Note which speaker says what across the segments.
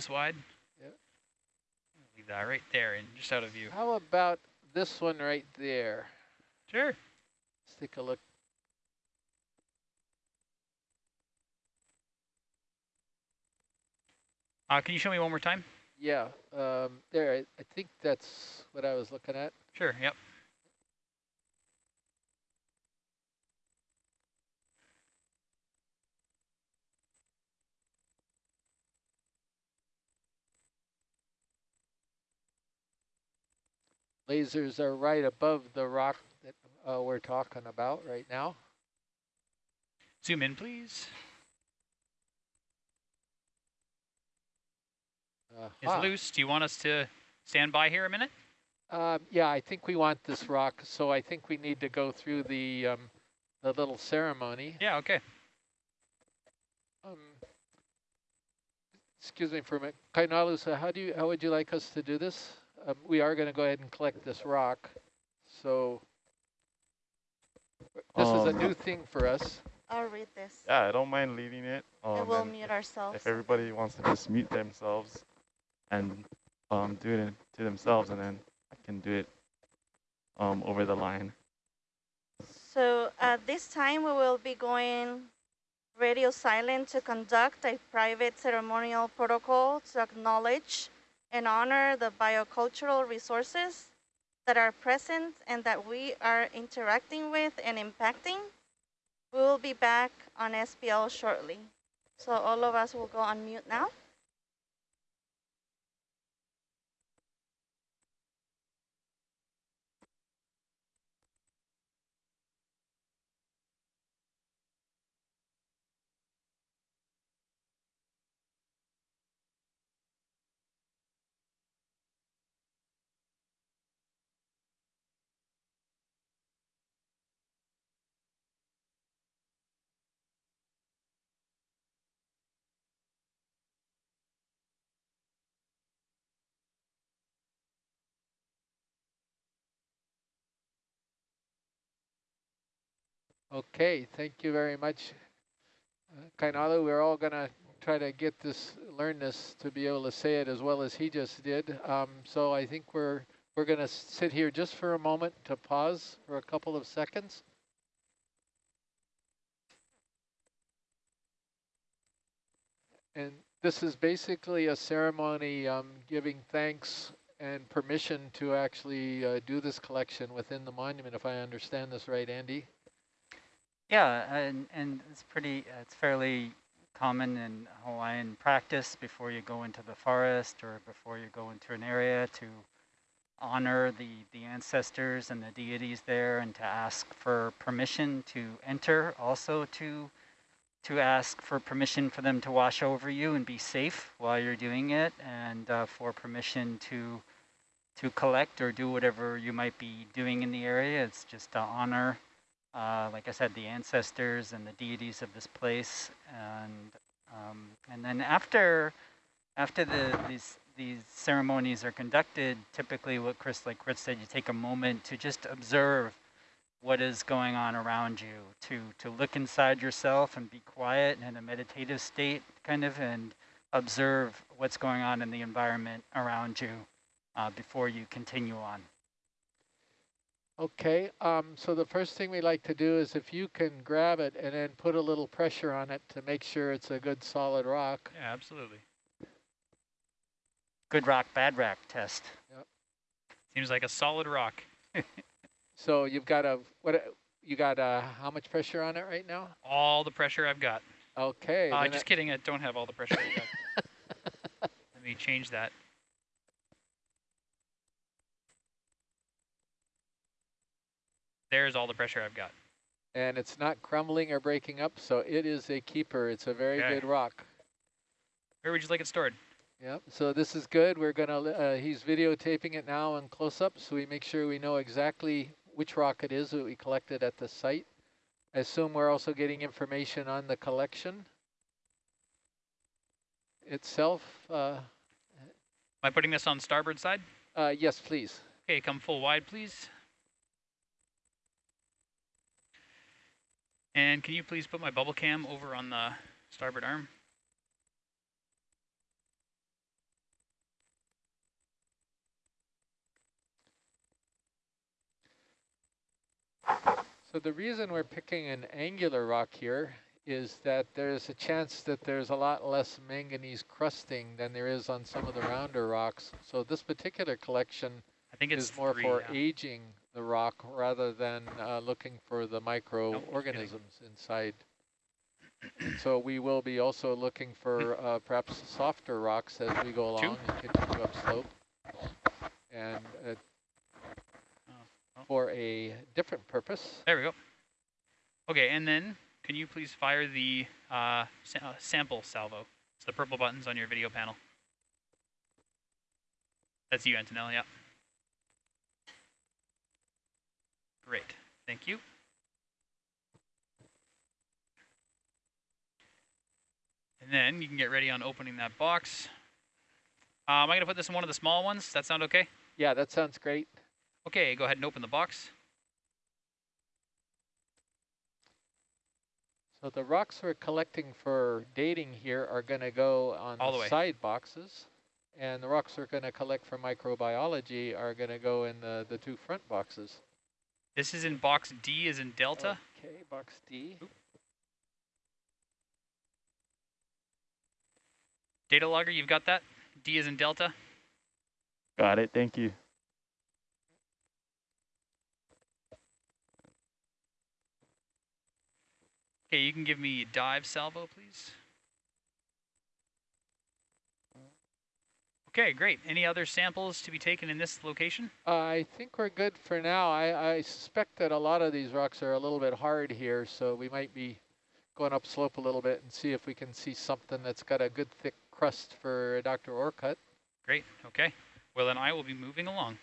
Speaker 1: this wide?
Speaker 2: Yep.
Speaker 1: Leave that right there and just out of view.
Speaker 2: How about this one right there?
Speaker 1: Sure.
Speaker 2: Let's take a look.
Speaker 1: Uh, can you show me one more time?
Speaker 2: Yeah, um, there, I, I think that's what I was looking at.
Speaker 1: Sure, yep.
Speaker 2: Lasers are right above the rock that uh, we're talking about right now.
Speaker 1: Zoom in, please.
Speaker 2: Uh
Speaker 1: It's loose. Do you want us to stand by here a minute?
Speaker 2: Um, yeah, I think we want this rock, so I think we need to go through the um, the little ceremony.
Speaker 1: Yeah, okay.
Speaker 2: Um, excuse me for a minute. Kainalu, so how do you how would you like us to do this? Um, we are going to go ahead and collect this rock. So this is a
Speaker 3: Um,
Speaker 2: new thing for us.
Speaker 4: I'll read this.
Speaker 3: Yeah, I don't mind leading it. Um,
Speaker 4: and we'll
Speaker 3: and
Speaker 4: mute
Speaker 3: if,
Speaker 4: ourselves.
Speaker 3: if everybody wants to just mute themselves and um, do it to themselves, and then I can do it um, over the line.
Speaker 4: So at this time, we will be going radio silent to conduct a private ceremonial protocol to acknowledge and honor the biocultural resources that are present and that we are interacting with and impacting. We will be back on SPL shortly. So all of us will go on mute now.
Speaker 2: Okay, thank you very much. Uh, we're all going to try to get this, learn this to be able to say it as well as he just did. Um, so I think we're we're going to sit here just for a moment to pause for a couple of seconds. And this is basically a ceremony um, giving thanks and permission to actually uh, do this collection within the monument, if I understand this right, Andy.
Speaker 5: Yeah, and, and it's pretty, it's fairly common in Hawaiian practice before you go into the forest or before you go into an area to honor the, the ancestors and the deities there and to ask for permission to enter, also to to ask for permission for them to wash over you and be safe while you're doing it and uh, for permission to to collect or do whatever you might be doing in the area. It's just to honor uh, like I said, the ancestors and the deities of this place, and um, and then after after the these these ceremonies are conducted, typically what Chris, like Chris said, you take a moment to just observe what is going on around you, to to look inside yourself and be quiet and in a meditative state, kind of, and observe what's going on in the environment around you uh, before you continue on.
Speaker 2: Okay, um, so the first thing we like to do is if you can grab it and then put a little pressure on it to make sure it's a good solid rock.
Speaker 1: Yeah, absolutely.
Speaker 5: Good rock, bad rock test.
Speaker 2: Yep.
Speaker 1: Seems like a solid rock.
Speaker 2: So you've got a, what, you got uh how much pressure on it right now?
Speaker 1: All the pressure I've got.
Speaker 2: Okay.
Speaker 1: Uh, just kidding, I don't have all the pressure I've got. Let me change that. There's all the pressure I've got.
Speaker 2: And it's not crumbling or breaking up, so it is a keeper. It's a very
Speaker 1: Okay.
Speaker 2: good rock.
Speaker 1: Where would you like it stored?
Speaker 2: Yep, so this is good. We're gonna, uh, he's videotaping it now in close up, so we make sure we know exactly which rock it is that we collected at the site. I assume we're also getting information on the collection itself. Uh,
Speaker 1: Am I putting this on starboard side?
Speaker 2: uh, yes, please.
Speaker 1: Okay, come full wide, please. And can you please put my bubble cam over on the starboard arm?
Speaker 2: So the reason we're picking an angular rock here is that there's a chance that there's a lot less manganese crusting than there is on some of the rounder rocks. So this particular collection
Speaker 1: I think it's
Speaker 2: is more
Speaker 1: three,
Speaker 2: for
Speaker 1: yeah.
Speaker 2: aging the rock rather than uh, looking for the microorganisms inside. And so we will be also looking for uh, perhaps softer rocks as we go
Speaker 1: Two.
Speaker 2: along and continue upslope. And uh,
Speaker 1: oh.
Speaker 2: for a different purpose.
Speaker 1: There we go. Okay, and then can you please fire the uh, sa uh, sample salvo? It's the purple buttons on your video panel. That's you, Antonella, yeah. Great, thank you. And then you can get ready on opening that box. Uh, am I going to put this in one of the small ones? Does that sound okay?
Speaker 2: Yeah, that sounds great.
Speaker 1: Okay, go ahead and open the box.
Speaker 2: So the rocks we're collecting for dating here are going to go on
Speaker 1: All
Speaker 2: the,
Speaker 1: the
Speaker 2: side boxes. And the rocks we're going to collect for microbiology are going to go in the, the two front boxes.
Speaker 1: This is in box D as in Delta.
Speaker 2: Okay, box D.
Speaker 1: Data logger, you've got that? D is in Delta.
Speaker 3: Got it. Thank you.
Speaker 1: Okay, you can give me dive salvo, please. Okay, great. Any other samples to be taken in this location?
Speaker 2: I think we're good for now. I, I suspect that a lot of these rocks are a little bit hard here, so we might be going up slope a little bit and see if we can see something that's got a good thick crust for Dr. Orcutt.
Speaker 1: Great, okay. Well, then I will be moving along.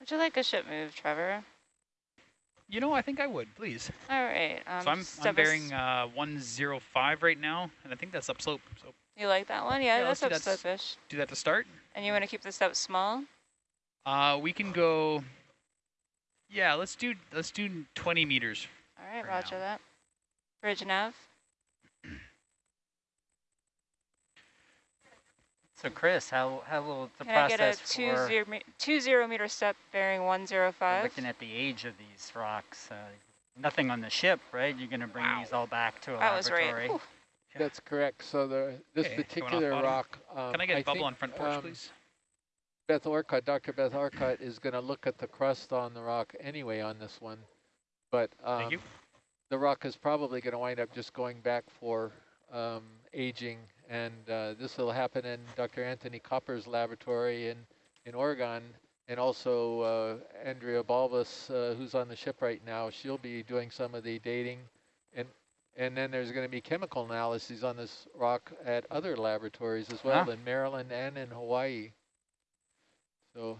Speaker 6: Would you like a ship move, Trevor?
Speaker 1: You know, I think I would, please.
Speaker 6: All right. Um,
Speaker 1: so I'm, I'm bearing uh, 105 right now, and I think that's upslope. So
Speaker 6: You like that one? Yeah,
Speaker 1: Yeah,
Speaker 6: that's
Speaker 1: let's do that s-
Speaker 6: upslope-ish.
Speaker 1: do that to start.
Speaker 6: And you want to keep the step small?
Speaker 1: Uh, we can go. Yeah, let's do let's do 20 meters.
Speaker 6: All right, roger
Speaker 1: now.
Speaker 6: that. Bridge nav.
Speaker 5: So Chris, how, how will the
Speaker 6: Can I get a
Speaker 5: process
Speaker 6: two
Speaker 5: for
Speaker 6: zero, me- two zero meter step bearing 105?
Speaker 5: looking at the age of these rocks? Uh, nothing on the ship, right? You're going to bring
Speaker 1: Wow.
Speaker 5: these all back to a
Speaker 6: That was right.
Speaker 5: laboratory.
Speaker 1: Yeah.
Speaker 2: That's correct. So the this
Speaker 1: Okay,
Speaker 2: particular rock. Um,
Speaker 1: Can I get a bubble
Speaker 2: think,
Speaker 1: on front porch,
Speaker 2: um,
Speaker 1: please?
Speaker 2: Beth Orcutt, Dr. Beth Orcutt is going to look at the crust on the rock anyway on this one. But um, the rock is probably going to wind up just going back for um, aging. And uh, this will happen in Dr. Anthony Koppers' laboratory in, in Oregon. And also uh, Andrea Balbas, uh, who's on the ship right now, she'll be doing some of the dating. And, and then there's going to be chemical analyses on this rock at other laboratories as well
Speaker 5: Ah.
Speaker 2: in Maryland and in Hawaii. So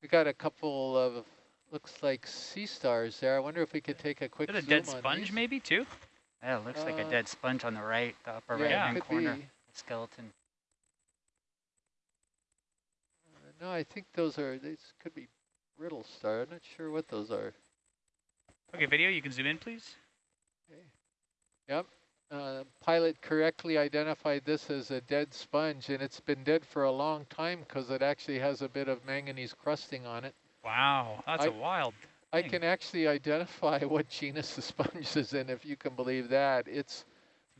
Speaker 2: we got a couple of, looks like sea stars there. I wonder if we could take a quick
Speaker 1: Is it a dead sponge, maybe too?
Speaker 5: Yeah, it looks like a
Speaker 2: Uh,
Speaker 5: dead sponge on the right, the upper
Speaker 2: yeah,
Speaker 5: right
Speaker 2: it
Speaker 5: hand
Speaker 2: could
Speaker 5: corner,
Speaker 2: be.
Speaker 5: the skeleton.
Speaker 2: Uh, No, I think those are, these could be brittle star. I'm not sure what those are.
Speaker 1: Okay, video, you can zoom in, please. Okay.
Speaker 2: Yep. Uh, pilot correctly identified this as a dead sponge, and it's been dead for a long time because it actually has a bit of manganese crusting on it.
Speaker 1: Wow, that's a
Speaker 2: I-
Speaker 1: wild.
Speaker 2: I can actually identify what genus the sponge is in, if you can believe that. It's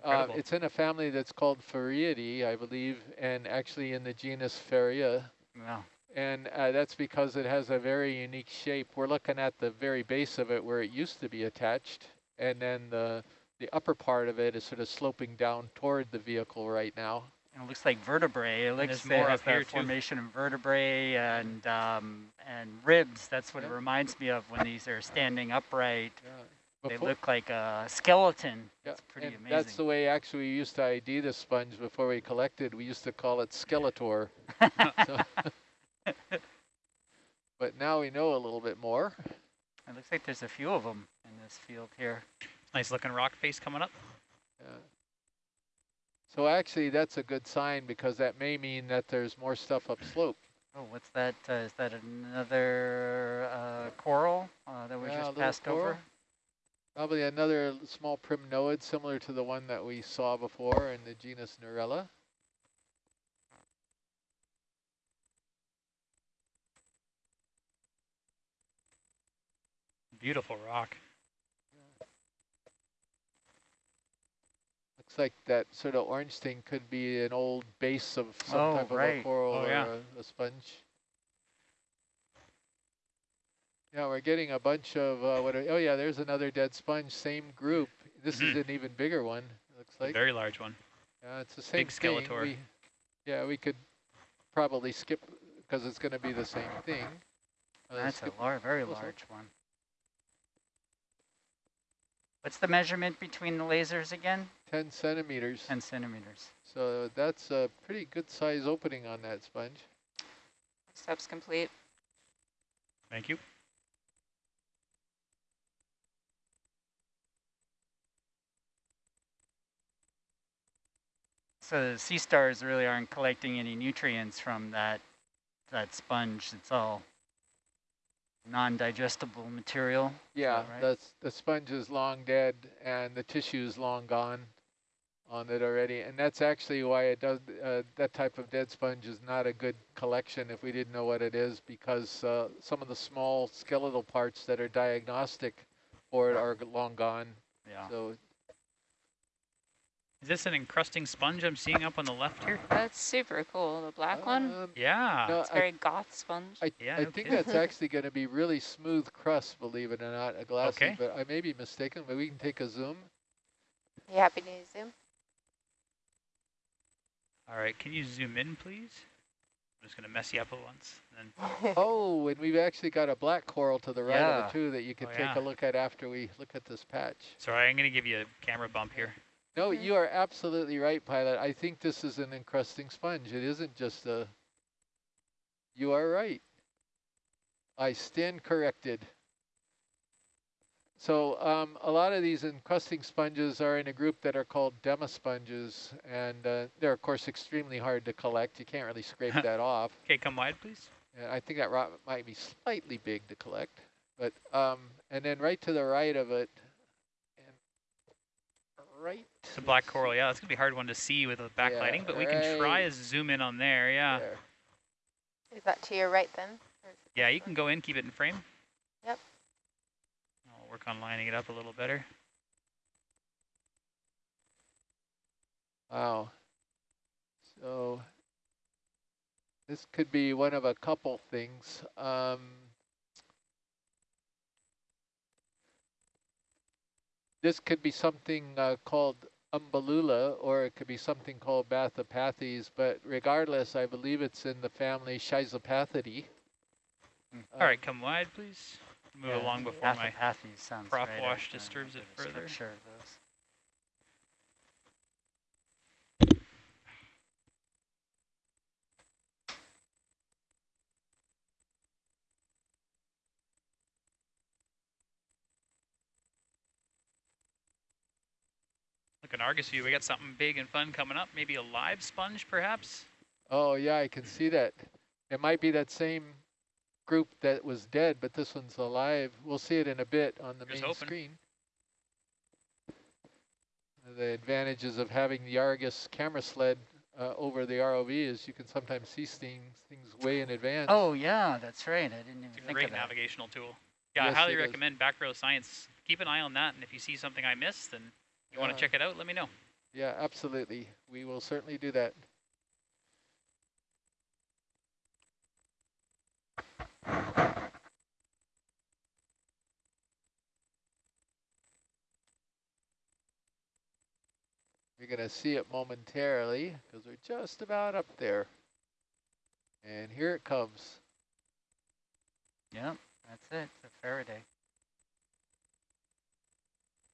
Speaker 2: uh, it's in a family that's called Farreidae, I believe, and actually in the genus Farrea.
Speaker 5: Wow.
Speaker 2: And uh, that's because it has a very unique shape. We're looking at the very base of it where it used to be attached, and then the the upper part of it is sort of sloping down toward the vehicle right now.
Speaker 5: And it looks like vertebrae. It looks
Speaker 1: there's
Speaker 5: it
Speaker 1: more
Speaker 5: has
Speaker 1: up here, too.
Speaker 5: formation of vertebrae and um, and ribs. That's what
Speaker 2: Yeah.
Speaker 5: it reminds me of when these are standing upright.
Speaker 2: Yeah.
Speaker 5: They look like a skeleton.
Speaker 2: yeah,
Speaker 5: It's pretty
Speaker 2: and
Speaker 5: amazing.
Speaker 2: That's the way actually we used to ID the sponge before we collected. We used to call it Skeletor. But now we know a little bit more.
Speaker 5: It looks like there's a few of them in this field here.
Speaker 1: Nice looking rock face coming up.
Speaker 2: Yeah. So actually, that's a good sign because that may mean that there's more stuff upslope.
Speaker 5: Oh, what's that? Uh, is that another uh, coral uh, that was
Speaker 2: yeah,
Speaker 5: just passed
Speaker 2: coral. over? Probably another small primnoid similar to the one that we saw before in the genus Narella.
Speaker 1: Beautiful rock.
Speaker 2: Looks like that sort of orange thing could be an old base of some
Speaker 5: Oh,
Speaker 2: type of a coral
Speaker 1: Oh,
Speaker 2: or
Speaker 1: yeah.
Speaker 2: a, a sponge. Yeah, we're getting a bunch of, uh, what are, oh yeah, there's another dead sponge, same group. This is
Speaker 1: Mhm.
Speaker 2: an even bigger one, looks
Speaker 1: A
Speaker 2: like.
Speaker 1: very large one.
Speaker 2: Yeah, it's the same
Speaker 1: big
Speaker 2: thing.
Speaker 1: Skeletor.
Speaker 2: We, yeah, we could probably skip, because it's going to be the same thing. Uh,
Speaker 5: That's a lar very large one. What's the measurement between the lasers again?
Speaker 2: 10 centimeters.
Speaker 5: 10 centimeters.
Speaker 2: So that's a pretty good size opening on that sponge.
Speaker 6: Steps complete.
Speaker 1: Thank you.
Speaker 5: So the sea stars really aren't collecting any nutrients from that that sponge. It's all non-digestible material.
Speaker 2: Yeah,
Speaker 5: right?
Speaker 2: the, the sponge is long dead and the tissue is long gone on it already. And that's actually why it does, uh, that type of dead sponge is not a good collection if we didn't know what it is because uh, some of the small skeletal parts that are diagnostic for it are long gone.
Speaker 5: Yeah.
Speaker 2: So
Speaker 1: Is this an encrusting sponge I'm seeing up on the left here?
Speaker 6: That's super cool. The black one.
Speaker 2: um,
Speaker 1: Yeah.
Speaker 2: no,
Speaker 6: It's
Speaker 2: I,
Speaker 6: very goth sponge.
Speaker 2: I,
Speaker 1: Yeah,
Speaker 2: I
Speaker 1: no
Speaker 2: think
Speaker 1: kidding.
Speaker 2: that's actually going to be really smooth crust, believe it or not, a glassy,
Speaker 1: Okay.
Speaker 2: but I may be mistaken, but we can take a zoom.
Speaker 7: You happy to zoom?
Speaker 1: All right, can you zoom in, please? I'm just gonna mess you up at once. Then
Speaker 2: Oh, and we've actually got a black coral to the right of the two that you can
Speaker 1: Oh,
Speaker 2: take
Speaker 1: yeah.
Speaker 2: a look at after we look at this patch.
Speaker 1: sorry, I'm gonna give you a camera bump here.
Speaker 2: No, you are absolutely right, Pilot. I think this is an encrusting sponge. It isn't just a... You are right. I stand corrected. So um, a lot of these encrusting sponges are in a group that are called demosponges, and uh, they're, of course, extremely hard to collect. You can't really scrape that off.
Speaker 1: Okay, come wide, please.
Speaker 2: And I think that rock might be slightly big to collect, but um, and then right to the right of it, and right.
Speaker 1: It's a black coral. Yeah, it's gonna be a hard one to see with the
Speaker 2: Yeah,
Speaker 1: backlighting, but we can try
Speaker 2: right
Speaker 1: to zoom in on there. Yeah.
Speaker 2: there.
Speaker 7: Is that to your right then? Or is it
Speaker 1: Yeah, you can go in, keep it in frame.
Speaker 7: Yep.
Speaker 1: I'll work on lining it up a little better.
Speaker 2: Wow. So this could be one of a couple things. Um, this could be something uh, called umbellula, or it could be something called Bathypathes, but regardless, I believe it's in the family Schizopathidae. Uh,
Speaker 1: All right, come wide, please. Move
Speaker 5: Yeah,
Speaker 1: along before my.
Speaker 5: Sounds
Speaker 1: prop
Speaker 5: right.
Speaker 1: wash
Speaker 5: I- I
Speaker 1: disturbs it further.
Speaker 5: structure of those.
Speaker 1: Look at Argus view. We got something big and fun coming up. Maybe a live sponge, perhaps.
Speaker 2: Oh, yeah, I can see that. It might be that same group that was dead, but this one's alive. We'll see it in a bit on the
Speaker 1: Here's
Speaker 2: main
Speaker 1: hoping.
Speaker 2: screen. The advantages of having the Argus camera sled uh, over the ROV is you can sometimes see things, things way in advance.
Speaker 5: Oh yeah, that's right. I didn't even
Speaker 1: It's a
Speaker 5: think
Speaker 1: great
Speaker 5: of that.
Speaker 1: navigational tool. Yeah,
Speaker 2: Yes,
Speaker 1: I highly
Speaker 2: it is.
Speaker 1: recommend Back Row Science. Keep an eye on that, and if you see something I missed and you want
Speaker 2: Yeah.
Speaker 1: Uh, to check it out, let me know.
Speaker 2: Yeah, absolutely. We will certainly do that. You're going to see it momentarily because we're just about up there. And here it comes.
Speaker 5: Yep, that's it. It's a Faraday.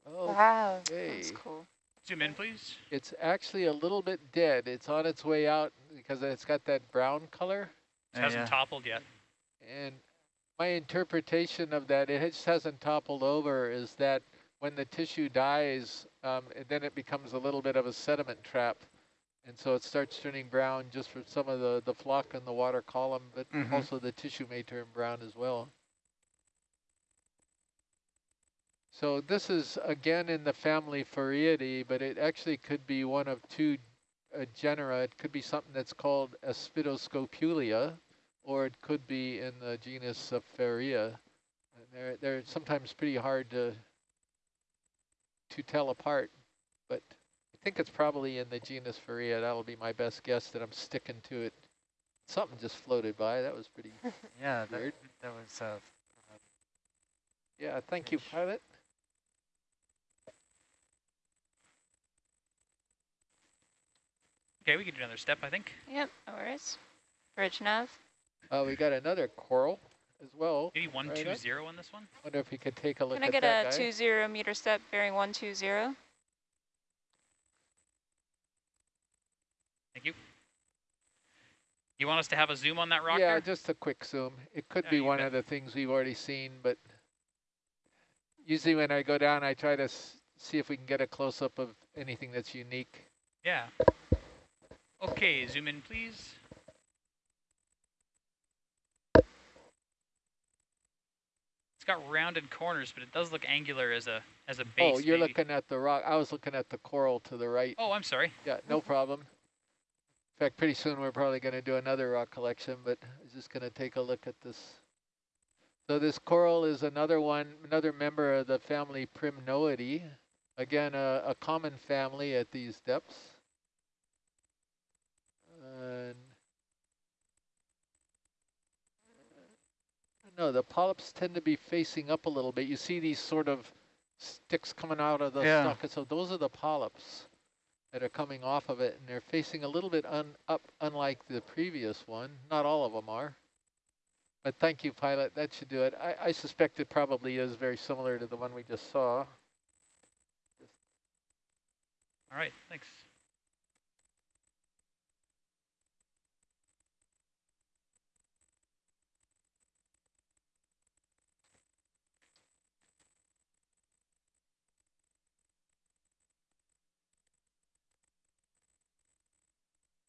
Speaker 2: Oh,
Speaker 7: Wow.
Speaker 2: hey.
Speaker 6: That's cool.
Speaker 1: Zoom in, please.
Speaker 2: It's actually a little bit dead. It's on its way out because it's got that brown color.
Speaker 1: It hasn't
Speaker 5: yeah.
Speaker 1: toppled yet.
Speaker 2: And my interpretation of that, it just hasn't toppled over, is that when the tissue dies, um, and then it becomes a little bit of a sediment trap. And so it starts turning brown just for some of the, the flock in the water column, but
Speaker 5: Mhm.
Speaker 2: also the tissue may turn brown as well. So this is again in the family Farreidae, but it actually could be one of two uh, genera. It could be something that's called Aspidoscopulia, or it could be in the genus of Farrea. They're, they're sometimes pretty hard to, to tell apart, but I think it's probably in the genus Farrea. That'll be my best guess that I'm sticking to it. Something just floated by. That was pretty
Speaker 5: Yeah, that,
Speaker 2: weird.
Speaker 5: that was, uh,
Speaker 2: Yeah, thank you, pilot.
Speaker 1: Okay, we can do another step, I think.
Speaker 6: Yep, no worries. Bridge nav.
Speaker 2: Uh, we got another coral as well.
Speaker 1: Maybe 120
Speaker 2: Right
Speaker 1: two on this one.
Speaker 2: Wonder if we could take a look
Speaker 6: Can I
Speaker 2: at
Speaker 6: get a two zero meter step bearing one two zero?
Speaker 1: Thank you. You want us to have a zoom on that rock
Speaker 2: yeah,
Speaker 1: there?
Speaker 2: just a quick zoom. It could
Speaker 1: Yeah,
Speaker 2: be one
Speaker 1: bet.
Speaker 2: of the things we've already seen, but usually when I go down, I try to s see if we can get a close-up of anything that's unique.
Speaker 1: Yeah. Okay, zoom in, please. It's got rounded corners, but it does look angular as a as a oh, base.
Speaker 2: oh, you're
Speaker 1: maybe.
Speaker 2: looking at the rock. I was looking at the coral to the right.
Speaker 1: Oh, I'm sorry.
Speaker 2: Yeah, no problem. In fact, pretty soon we're probably going to do another rock collection, but I was just going to take a look at this. So this coral is another one, another member of the family Primnoidae. Again, a, a common family at these depths. And no, the polyps tend to be facing up a little bit. You see these sort of sticks coming out of the
Speaker 5: Yeah.
Speaker 2: stalk. So those are the polyps that are coming off of it, and they're facing a little bit un up, unlike the previous one. Not all of them are. But thank you, pilot. That should do it. I, I suspect it probably is very similar to the one we just saw.
Speaker 1: All right, thanks.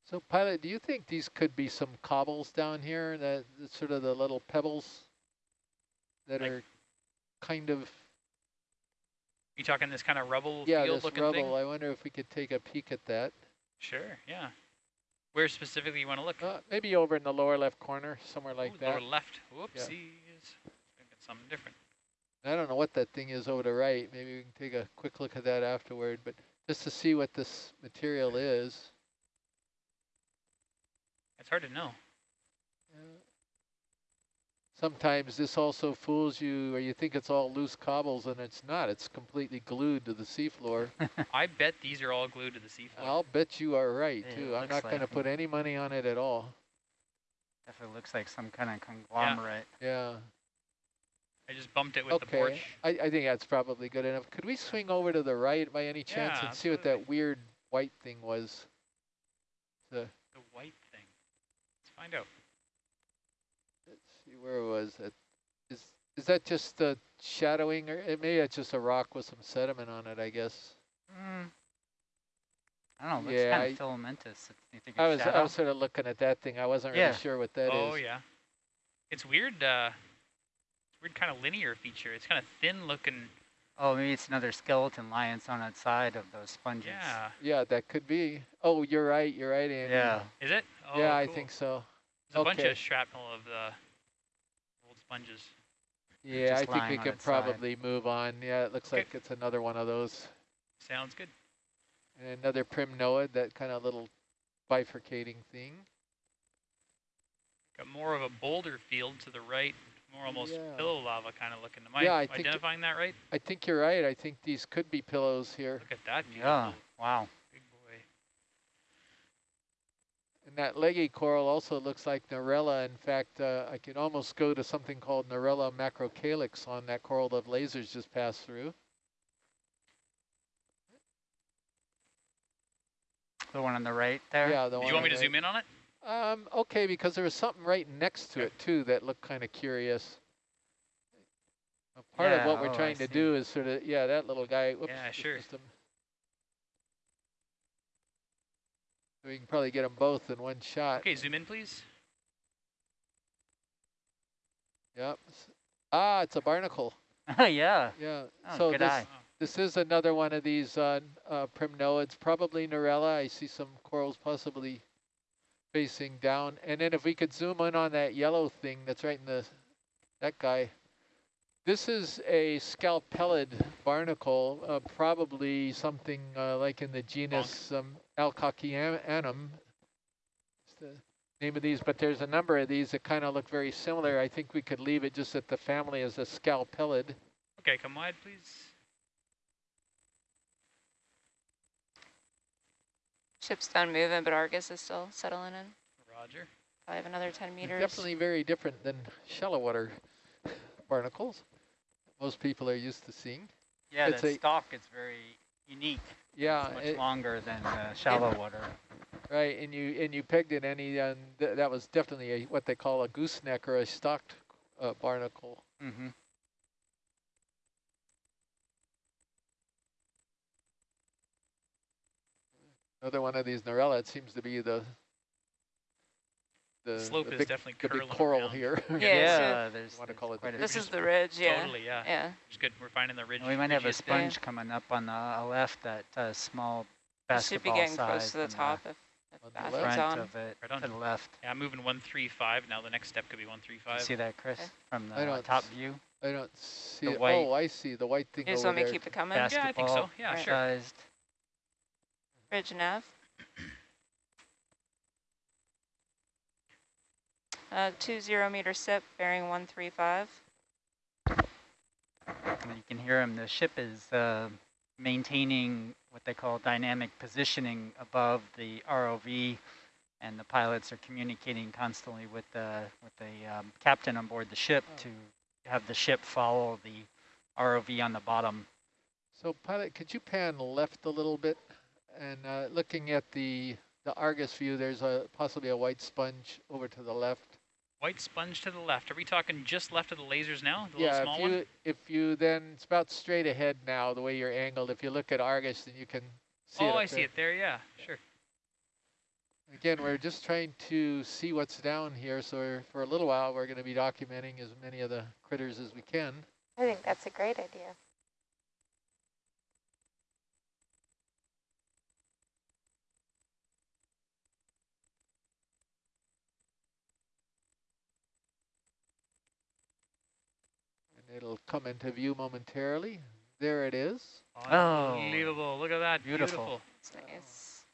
Speaker 2: So, pilot, do you think these could be some cobbles down here? That sort of the little pebbles that are kind of
Speaker 1: You talking this kind of rubble
Speaker 2: yeah,
Speaker 1: field
Speaker 2: this
Speaker 1: looking
Speaker 2: rubble.
Speaker 1: thing?
Speaker 2: I wonder if we could take a peek at that.
Speaker 1: Sure, yeah. Where specifically you want to look?
Speaker 2: Uh, maybe over in the lower left corner, somewhere like
Speaker 1: Ooh,
Speaker 2: that.
Speaker 1: Lower left. Whoopsies. Thinking something different.
Speaker 2: I don't know what that thing is over the right. Maybe we can take a quick look at that afterward, but just to see what this material is.
Speaker 1: It's hard to know.
Speaker 2: Sometimes this also fools you, or you think it's all loose cobbles, and it's not. It's completely glued to the seafloor.
Speaker 1: I bet these are all glued to the seafloor.
Speaker 2: I'll bet you are right,
Speaker 5: Yeah,
Speaker 2: too. I'm
Speaker 5: looks
Speaker 2: not going to put any money on it at all.
Speaker 5: definitely looks like some kind of conglomerate.
Speaker 2: Yeah. yeah.
Speaker 1: I just bumped it with the
Speaker 2: okay.
Speaker 1: porch.
Speaker 2: I, I think that's probably good enough. Could we swing over to the right by any chance
Speaker 1: Yeah,
Speaker 2: and see what that weird white thing was? The
Speaker 1: The white thing. Let's find out.
Speaker 2: Let's see, where it was it? Is is that just the shadowing, or it may it's just a rock with some sediment on it? I guess.
Speaker 5: Mm. I don't know, looks
Speaker 2: Yeah,
Speaker 5: kind
Speaker 2: I-
Speaker 5: of filamentous. You think
Speaker 2: I
Speaker 5: it's
Speaker 2: was I was sort of looking at that thing. I wasn't
Speaker 5: Yeah.
Speaker 2: really sure what that is.
Speaker 1: oh, yeah. It's weird, uh, weird kind of linear feature. It's kind of thin looking.
Speaker 5: Oh, maybe it's another skeleton lying on its side of those sponges.
Speaker 1: Yeah.
Speaker 2: Yeah, that could be. Oh, you're right. You're right, Andy.
Speaker 5: Yeah.
Speaker 1: Is it? Oh,
Speaker 2: yeah, I think so.
Speaker 1: There's a bunch of shrapnel of the old sponges.
Speaker 2: Yeah, I think we
Speaker 5: lying on
Speaker 2: can
Speaker 5: its side.
Speaker 2: probably move on. Yeah, it looks
Speaker 1: Okay.
Speaker 2: like it's another one of those.
Speaker 1: Sounds good.
Speaker 2: And another primnoid, that kind of little bifurcating thing.
Speaker 1: Got more of a boulder field to the right, more almost
Speaker 2: Yeah.
Speaker 1: pillow lava kind of looking. Am I
Speaker 2: Yeah, I think
Speaker 1: identifying that right?
Speaker 2: I think you're right. I think these could be pillows here.
Speaker 1: Look at that beautiful
Speaker 5: Yeah. Wow.
Speaker 1: big boy.
Speaker 2: And that leggy coral also looks like Narella. In fact, uh, I can almost go to something called Narella macrocalyx on that coral that lasers just passed through.
Speaker 5: The one on the right there?
Speaker 2: Yeah, the
Speaker 1: Do
Speaker 2: one
Speaker 1: you want me
Speaker 2: on
Speaker 1: to
Speaker 2: the
Speaker 1: zoom in on it?
Speaker 2: Um, okay, because there was something right next to
Speaker 1: Okay.
Speaker 2: it too that looked kind of curious. Part of what we're
Speaker 5: oh, I
Speaker 2: trying to
Speaker 5: see.
Speaker 2: do is sort of, yeah, that little guy. Whoops,
Speaker 1: Yeah, sure.
Speaker 2: missed him. We can probably get them both in one shot.
Speaker 1: Okay, zoom in, please.
Speaker 2: Yep. Ah, it's a barnacle.
Speaker 5: yeah.
Speaker 2: Yeah.
Speaker 5: Oh,
Speaker 2: so
Speaker 5: good
Speaker 2: this
Speaker 5: eye.
Speaker 2: this is another one of these uh, uh, primnoids, probably Narella. I see some corals possibly facing down. And then if we could zoom in on that yellow thing that's right in the, that guy, This is a scalpellid barnacle, uh, probably something uh, like in the genus um, Alcocyanum. is the name of these, but there's a number of these that kind of look very similar. I think we could leave it just that the family is a scalpellid.
Speaker 1: Okay, come wide, please.
Speaker 6: Ship's done moving, but Argus is still settling in.
Speaker 1: Roger.
Speaker 6: I have another 10 meters.
Speaker 2: Definitely very different than shallow water barnacles most people are used to seeing.
Speaker 5: Yeah,
Speaker 2: It's
Speaker 5: the
Speaker 2: a-
Speaker 5: stalk is very unique.
Speaker 2: Yeah,
Speaker 5: It's much
Speaker 2: it-
Speaker 5: longer than the shallow water.
Speaker 2: right, and you and you pegged it any, and th that was definitely a, what they call a gooseneck or a stalked uh, barnacle.
Speaker 5: Mm-hmm.
Speaker 2: Another one of these Narella, it seems to be the the,
Speaker 1: Slope
Speaker 2: the
Speaker 1: is
Speaker 2: big,
Speaker 1: definitely
Speaker 2: the big coral
Speaker 1: around.
Speaker 2: here.
Speaker 6: Yeah,
Speaker 5: Yeah, there's,
Speaker 2: wanna call it the
Speaker 5: quite a
Speaker 6: This
Speaker 5: bit.
Speaker 6: is the ridge, yeah.
Speaker 1: Totally, yeah.
Speaker 6: Yeah.
Speaker 1: It's good. We're finding the ridge.
Speaker 5: And we might have a
Speaker 1: ridgiest bit.
Speaker 5: sponge coming up on the uh, left that uh, small
Speaker 6: You should be getting
Speaker 5: size
Speaker 6: close to the
Speaker 5: and
Speaker 6: top if, if
Speaker 2: the left?
Speaker 5: front
Speaker 6: on.
Speaker 5: of it
Speaker 1: Right on.
Speaker 5: to the left.
Speaker 1: Yeah, I'm moving 135. Now the next step could be 135.
Speaker 5: You see that, Chris,
Speaker 6: Okay.
Speaker 5: from the
Speaker 2: don't
Speaker 5: top view?
Speaker 2: I don't see
Speaker 5: The
Speaker 2: it.
Speaker 5: white-
Speaker 2: Oh, I see the white thing
Speaker 6: You just
Speaker 2: over
Speaker 6: want me to
Speaker 2: there.
Speaker 6: keep it coming?
Speaker 1: Yeah, I think so.
Speaker 5: Basketball
Speaker 1: Yeah,
Speaker 6: Right.
Speaker 1: sure.
Speaker 5: Sized.
Speaker 6: Ridge nav. Uh, two zero meter sip, bearing 135.
Speaker 5: And you can hear him. The ship is uh, maintaining what they call dynamic positioning above the ROV, and the pilots are communicating constantly with the with the um, captain on board the ship
Speaker 2: Oh.
Speaker 5: to have the ship follow the ROV on the bottom.
Speaker 2: So pilot, could you pan left a little bit? And uh, looking at the the Argus view, there's a possibly a white sponge over to the left.
Speaker 1: White sponge to the left. Are we talking just left of the lasers now? The
Speaker 2: yeah,
Speaker 1: little small
Speaker 2: if you
Speaker 1: one?
Speaker 2: if you then it's about straight ahead now the way you're angled. If you look at Argus, then you can see
Speaker 1: oh,
Speaker 2: it. up
Speaker 1: I see
Speaker 2: there.
Speaker 1: it there. Yeah, sure.
Speaker 2: Again, we're just trying to see what's down here. So we're, for a little while, we're going to be documenting as many of the critters as we can.
Speaker 7: I think that's a great idea.
Speaker 2: It'll come into view momentarily. There it is.
Speaker 5: Oh,
Speaker 1: Unbelievable. Look at that.
Speaker 5: beautiful.
Speaker 6: It's nice.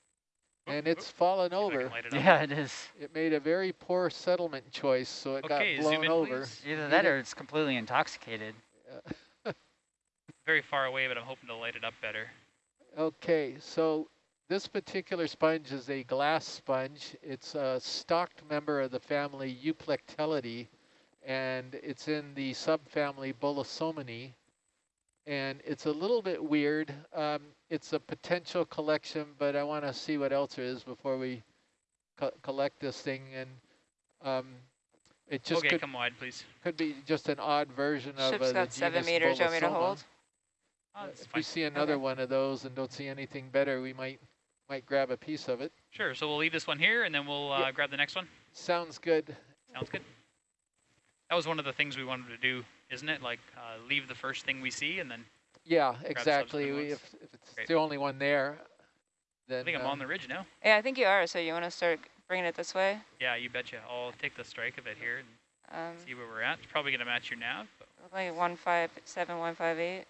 Speaker 2: And it's fallen
Speaker 1: See if I can
Speaker 2: over.
Speaker 1: it.
Speaker 5: Yeah, it is.
Speaker 2: It made a very poor settlement choice, so it
Speaker 1: Okay,
Speaker 2: got blown
Speaker 1: in,
Speaker 2: over.
Speaker 1: please.
Speaker 5: Either that or it's completely intoxicated.
Speaker 2: Uh,
Speaker 1: Very far away, but I'm hoping to light it up better.
Speaker 2: Okay, so this particular sponge is a glass sponge. It's a stocked member of the family Euplectellidae, and it's in the subfamily Bolosominae. And it's a little bit weird. Um, it's a potential collection, but I want to see what else there is before we co collect this thing. And um, it just
Speaker 1: okay,
Speaker 2: could,
Speaker 1: come wide, please.
Speaker 2: could be just an odd version of
Speaker 6: Ship's
Speaker 2: uh, the
Speaker 6: got seven
Speaker 2: genus
Speaker 6: meters. You want me to hold?
Speaker 1: Oh,
Speaker 2: Uh, if
Speaker 1: fine.
Speaker 2: we see another
Speaker 6: Okay.
Speaker 2: one of those and don't see anything better, we might might grab a piece of it.
Speaker 1: Sure, so we'll leave this one here, and then we'll uh,
Speaker 2: Yeah.
Speaker 1: grab the next one.
Speaker 2: Sounds good.
Speaker 1: Sounds good. That was one of the things we wanted to do, isn't it? Like, uh, leave the first thing we see, and then
Speaker 2: Yeah, exactly. We, if, if it's
Speaker 1: Great.
Speaker 2: the only one there, then
Speaker 1: I think I'm
Speaker 2: uh,
Speaker 1: on the ridge now.
Speaker 6: Yeah, I think you are. So you want to start bringing it this way?
Speaker 1: Yeah, you betcha. I'll take the strike of it here and
Speaker 6: Um,
Speaker 1: see where we're at. It's probably going to match your nav, but
Speaker 6: like one five seven one five eight.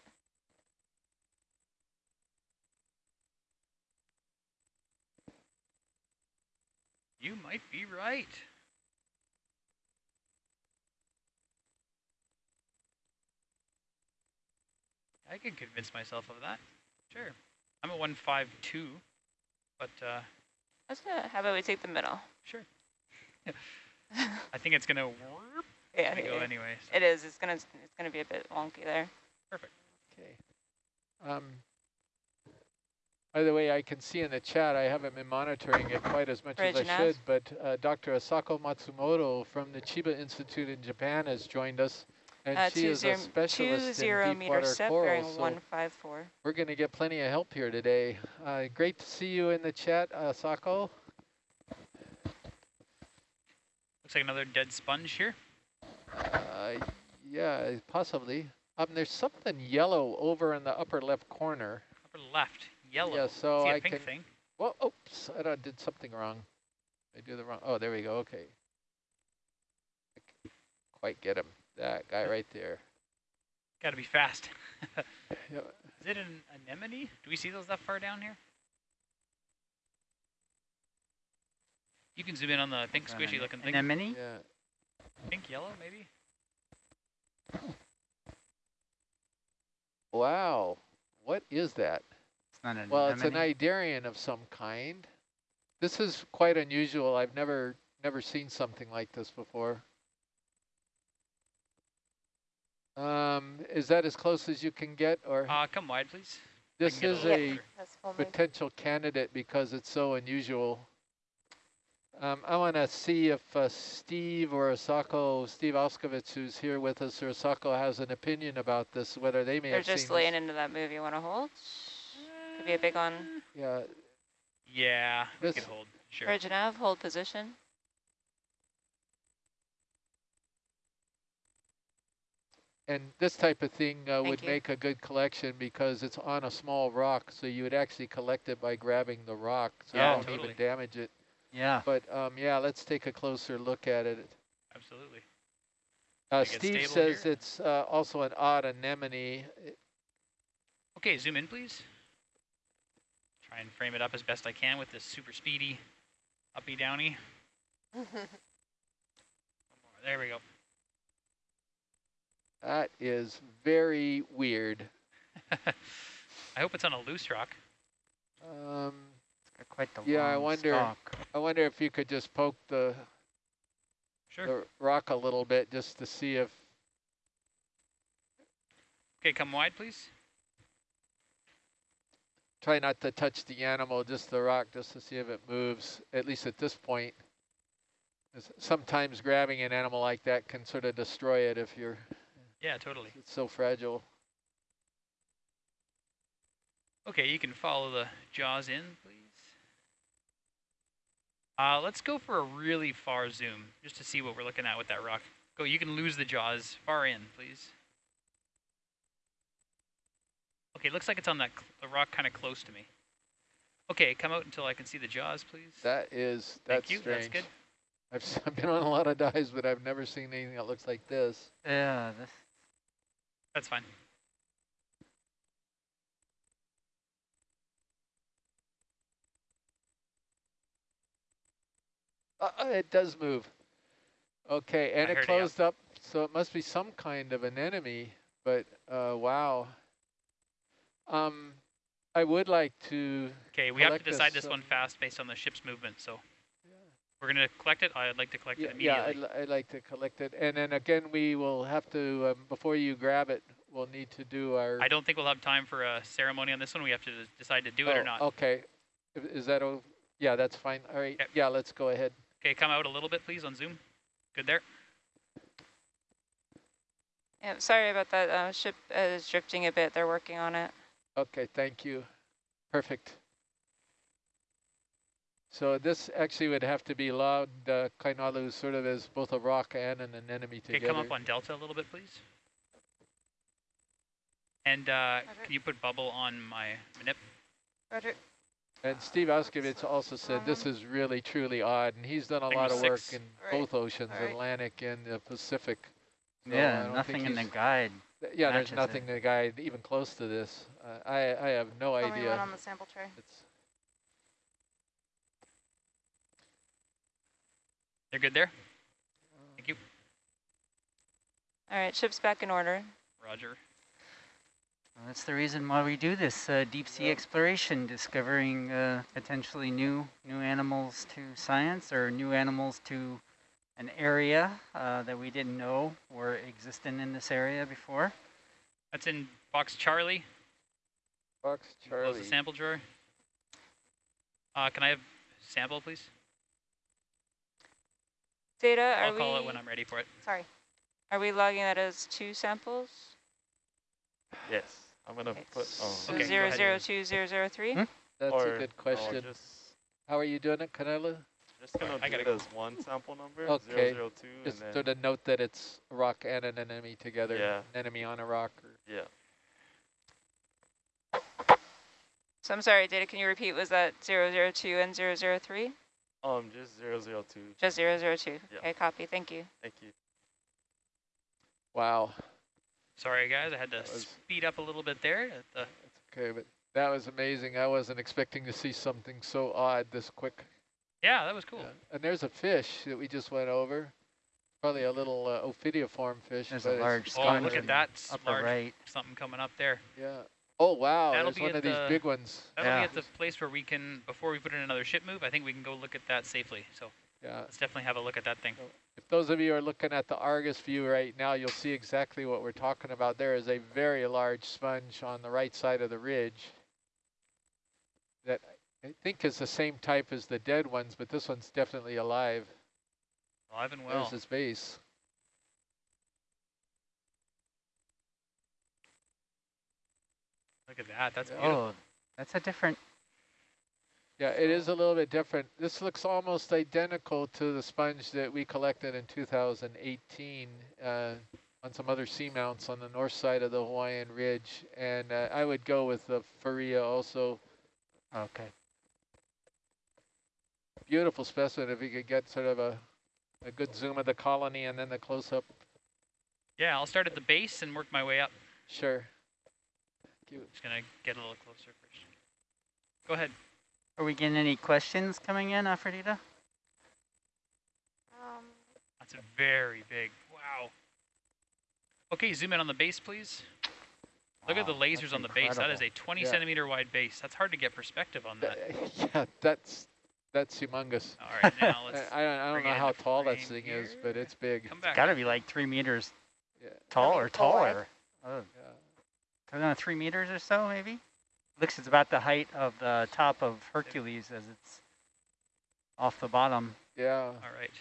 Speaker 1: you might be right. I can convince myself of that. Sure. I'm at 152, but uh,
Speaker 6: Let's uh, how about we take the middle?
Speaker 1: sure. I think it's going to
Speaker 6: Yeah,
Speaker 1: go
Speaker 6: it-
Speaker 1: anyway. so-
Speaker 6: it is. It's gonna it's gonna be a bit wonky there. Perfect.
Speaker 2: Okay. Um, by the way, I can see in the chat, I haven't been monitoring it quite as much as I should, but uh, Dr. Asako Matsumoto from the Chiba Institute in Japan has joined us, and
Speaker 6: Uh,
Speaker 2: she
Speaker 6: two
Speaker 2: is
Speaker 6: zero
Speaker 2: a specialist
Speaker 6: two zero
Speaker 2: in
Speaker 6: meter
Speaker 2: deep water
Speaker 6: step
Speaker 2: coral,
Speaker 6: bearing
Speaker 2: so
Speaker 6: one five four.
Speaker 2: we're going to get plenty of help here today. Uh, great to see you in the chat, Asako.
Speaker 1: Looks like another dead sponge here.
Speaker 2: Uh, yeah, possibly. Um, there's something yellow over in the upper left corner.
Speaker 1: Upper left, yellow.
Speaker 2: Yeah, so
Speaker 1: See a
Speaker 2: I
Speaker 1: pink
Speaker 2: can.
Speaker 1: thing.
Speaker 2: Well, oops, I did something wrong. I do the wrong. Oh, there we go. Okay. I c- Quite get him. That guy right there.
Speaker 1: Got to be fast.
Speaker 2: Yeah.
Speaker 1: Is it an anemone? Do we see those that far down here? You can zoom in on the pink
Speaker 5: An
Speaker 1: squishy
Speaker 5: ane-
Speaker 1: looking thing.
Speaker 5: Anemone?
Speaker 2: Yeah.
Speaker 1: Pink yellow maybe?
Speaker 2: Wow. What is that?
Speaker 5: It's not an
Speaker 2: Well, it's an
Speaker 5: anemone.
Speaker 2: cnidarian of some kind. This is quite unusual. I've never never seen something like this before. Um, is that as close as you can get, or
Speaker 1: Uh, come wide, please.
Speaker 2: this
Speaker 1: get a
Speaker 2: is a
Speaker 1: closer.
Speaker 7: That's full moon.
Speaker 2: potential candidate because it's so unusual. Um, I want to see if uh, Steve or Asako, Steve Auscavitch, who's here with us, or Asako has an opinion about this, whether they may
Speaker 6: They're
Speaker 2: have
Speaker 6: just laying
Speaker 2: this.
Speaker 6: into that move. You want to hold? Could be a big one.
Speaker 2: Yeah,
Speaker 1: Yeah, we
Speaker 2: This-
Speaker 1: could hold. Sure.
Speaker 6: Bridge hold position.
Speaker 2: And this type of thing uh, would
Speaker 6: you.
Speaker 2: make a good collection because it's on a small rock, so you would actually collect it by grabbing the rock, so
Speaker 1: Yeah,
Speaker 2: you don't
Speaker 1: totally.
Speaker 2: even damage it.
Speaker 5: Yeah.
Speaker 2: But um, yeah, let's take a closer look at it.
Speaker 1: Absolutely.
Speaker 2: Uh, Steve says
Speaker 1: here.
Speaker 2: it's uh, also an odd anemone.
Speaker 1: Okay, zoom in, please. Try and frame it up as best I can with this super speedy uppy downy. There we go.
Speaker 2: That is very weird.
Speaker 1: I hope it's on a loose rock.
Speaker 2: Um,
Speaker 5: It's got quite the
Speaker 2: Yeah, I wonder-
Speaker 5: stalk.
Speaker 2: I wonder if you could just poke the,
Speaker 1: Sure.
Speaker 2: the rock a little bit just to see if
Speaker 1: Okay, come wide, please.
Speaker 2: try not to touch the animal, just the rock, just to see if it moves, at least at this point, Sometimes grabbing an animal like that can sort of destroy it if you're,
Speaker 1: Yeah, totally.
Speaker 2: it's so fragile.
Speaker 1: Okay, you can follow the jaws in, please. Uh, let's go for a really far zoom, just to see what we're looking at with that rock. Go, you can lose the jaws far in, please. Okay, looks like it's on that cl- the rock kind of close to me. Okay, come out until I can see the jaws, please.
Speaker 2: That is, that's
Speaker 1: Thank
Speaker 2: that's
Speaker 1: you,
Speaker 2: strange.
Speaker 1: that's good.
Speaker 2: I've, s- I've been on a lot of dives, but I've never seen anything that looks like this.
Speaker 5: Yeah, this,
Speaker 1: That's fine.
Speaker 2: Uh, uh, it does move. Okay, and
Speaker 1: I
Speaker 2: it
Speaker 1: heard it,
Speaker 2: closed up, so it must be some kind of an enemy, but uh, wow. Um, I would like to,
Speaker 1: Okay, we have to decide
Speaker 2: this,
Speaker 1: this one fast based on the ship's movement, so we're going to collect it. I'd like to collect
Speaker 2: yeah,
Speaker 1: it
Speaker 2: yeah
Speaker 1: immediately.
Speaker 2: I'd, I'd like to collect it. And then again, we will have to, um, before you grab it, we'll need to do our.
Speaker 1: I don't think we'll have time for a ceremony on this one. We have to decide to do it or
Speaker 2: Oh,
Speaker 1: not.
Speaker 2: Okay, is that, o- yeah, that's fine. All right,
Speaker 1: Okay.
Speaker 2: yeah, let's go ahead.
Speaker 1: Okay, come out a little bit, please, on Zoom. Good there.
Speaker 6: Yeah, sorry about that. Uh, ship is drifting a bit. They're working on it.
Speaker 2: Okay, thank you. Perfect. So this actually would have to be logged, uh, Kainalu sort of as both a rock and an anemone
Speaker 1: Okay,
Speaker 2: together.
Speaker 1: come up on Delta a little bit, please. And uh, can you put bubble on my manip?
Speaker 6: Roger.
Speaker 2: And Steve Auscavitch also said this is really truly odd, and he's done a lot
Speaker 1: was
Speaker 2: of work
Speaker 1: six.
Speaker 2: in
Speaker 6: Right.
Speaker 2: both oceans,
Speaker 6: All right.
Speaker 2: Atlantic and the Pacific. So
Speaker 5: yeah, nothing in the guide.
Speaker 2: th- Yeah, there's nothing
Speaker 5: it.
Speaker 2: the guide even close to this. Uh, I I have no
Speaker 4: Only one
Speaker 2: idea.
Speaker 4: on the sample tray.
Speaker 2: It's
Speaker 1: They're good there? Thank you.
Speaker 6: All right, ship's back in order.
Speaker 1: Roger.
Speaker 5: Well, that's the reason why we do this uh, deep sea
Speaker 2: Yeah.
Speaker 5: exploration, discovering uh, potentially new new animals to science or new animals to an area uh, that we didn't know were existing in this area before.
Speaker 1: That's in box Charlie.
Speaker 2: Fox
Speaker 1: Close
Speaker 2: Charlie.
Speaker 1: the sample drawer. Uh, can I have sample, please?
Speaker 6: Data, are
Speaker 1: I'll call it when I'm ready for it.
Speaker 4: Sorry.
Speaker 6: are we logging that as two samples?
Speaker 3: Yes, I'm gonna
Speaker 6: Okay.
Speaker 3: put.
Speaker 6: So
Speaker 3: Um,
Speaker 1: Okay, go
Speaker 6: zero
Speaker 1: ahead.
Speaker 6: zero two zero zero three.
Speaker 5: Hmm?
Speaker 2: That's
Speaker 3: or
Speaker 2: a good question.
Speaker 3: just,
Speaker 2: How are you doing it, Kainalu?
Speaker 3: just gonna
Speaker 1: I
Speaker 3: do it
Speaker 1: go.
Speaker 3: as one sample number.
Speaker 2: Okay.
Speaker 3: 002,
Speaker 2: Just
Speaker 3: and then
Speaker 2: sort of note that it's a rock and an enemy together.
Speaker 3: Yeah.
Speaker 2: An enemy on a rock. Or
Speaker 3: yeah.
Speaker 6: So I'm sorry, Data, can you repeat? Was that zero zero two and zero zero three?
Speaker 3: Um, just 002.
Speaker 6: Just zero zero two.
Speaker 3: Yeah.
Speaker 6: Okay, copy. Thank you.
Speaker 3: Thank you.
Speaker 2: wow.
Speaker 1: Sorry, guys, I had to
Speaker 2: was-
Speaker 1: speed up a little bit there. at the-
Speaker 2: Okay, but that was amazing. I wasn't expecting to see something so odd this quick.
Speaker 1: yeah, that was cool.
Speaker 2: Yeah. And there's a fish that we just went over. Probably a little uh, ophidiiform fish.
Speaker 5: There's
Speaker 2: but
Speaker 5: a large
Speaker 1: Oh, look at that
Speaker 5: upper
Speaker 1: large
Speaker 5: right.
Speaker 1: something coming up there.
Speaker 2: Yeah. Oh, wow.
Speaker 1: That'll
Speaker 2: There's
Speaker 1: be
Speaker 2: one
Speaker 1: at
Speaker 2: of these big ones.
Speaker 1: That'll
Speaker 5: Yeah.
Speaker 1: be at the place where we can, before we put in another ship move, I think we can go look at that safely. So
Speaker 2: Yeah.
Speaker 1: let's definitely have a look at that thing.
Speaker 2: If those of you are looking at the Argus view right now, you'll see exactly what we're talking about. There is a very large sponge on the right side of the ridge that I think is the same type as the dead ones, but this one's definitely alive.
Speaker 1: Alive and well.
Speaker 2: There's his base.
Speaker 1: Look at that. That's
Speaker 2: Yeah.
Speaker 1: beautiful.
Speaker 5: Oh, that's a different.
Speaker 2: Yeah, it is a little bit different. This looks almost identical to the sponge that we collected in 2018 uh, on some other seamounts on the north side of the Hawaiian Ridge. And uh, I would go with the Farrea also.
Speaker 5: Okay.
Speaker 2: Beautiful specimen if you could get sort of a, a good zoom of the colony and then the close-up.
Speaker 1: Yeah, I'll start at the base and work my way up.
Speaker 2: Sure. Thank you.
Speaker 1: Just gonna get a little closer first. Go ahead.
Speaker 5: Are we getting any questions coming in, Aphrodita?
Speaker 4: Um,
Speaker 1: That's a very big. Wow. Okay, zoom in on the base, please. Look at the lasers on the base. That is a 20
Speaker 2: Yeah.
Speaker 1: centimeter wide base. That's hard to get perspective on that.
Speaker 2: yeah, that's that's humongous.
Speaker 1: All right, now
Speaker 2: I,
Speaker 1: let's
Speaker 2: I don't, I don't
Speaker 1: bring
Speaker 2: know
Speaker 1: it
Speaker 2: how
Speaker 1: into
Speaker 2: tall that thing is,
Speaker 1: here.
Speaker 2: but it's big.
Speaker 1: come back.
Speaker 5: Got to be like three meters
Speaker 2: Yeah.
Speaker 5: tall or taller. Oh,
Speaker 2: yeah.
Speaker 5: I don't know, three meters or so, maybe? Looks it's about the height of the top of Hercules as it's off the bottom.
Speaker 2: Yeah.
Speaker 1: All right.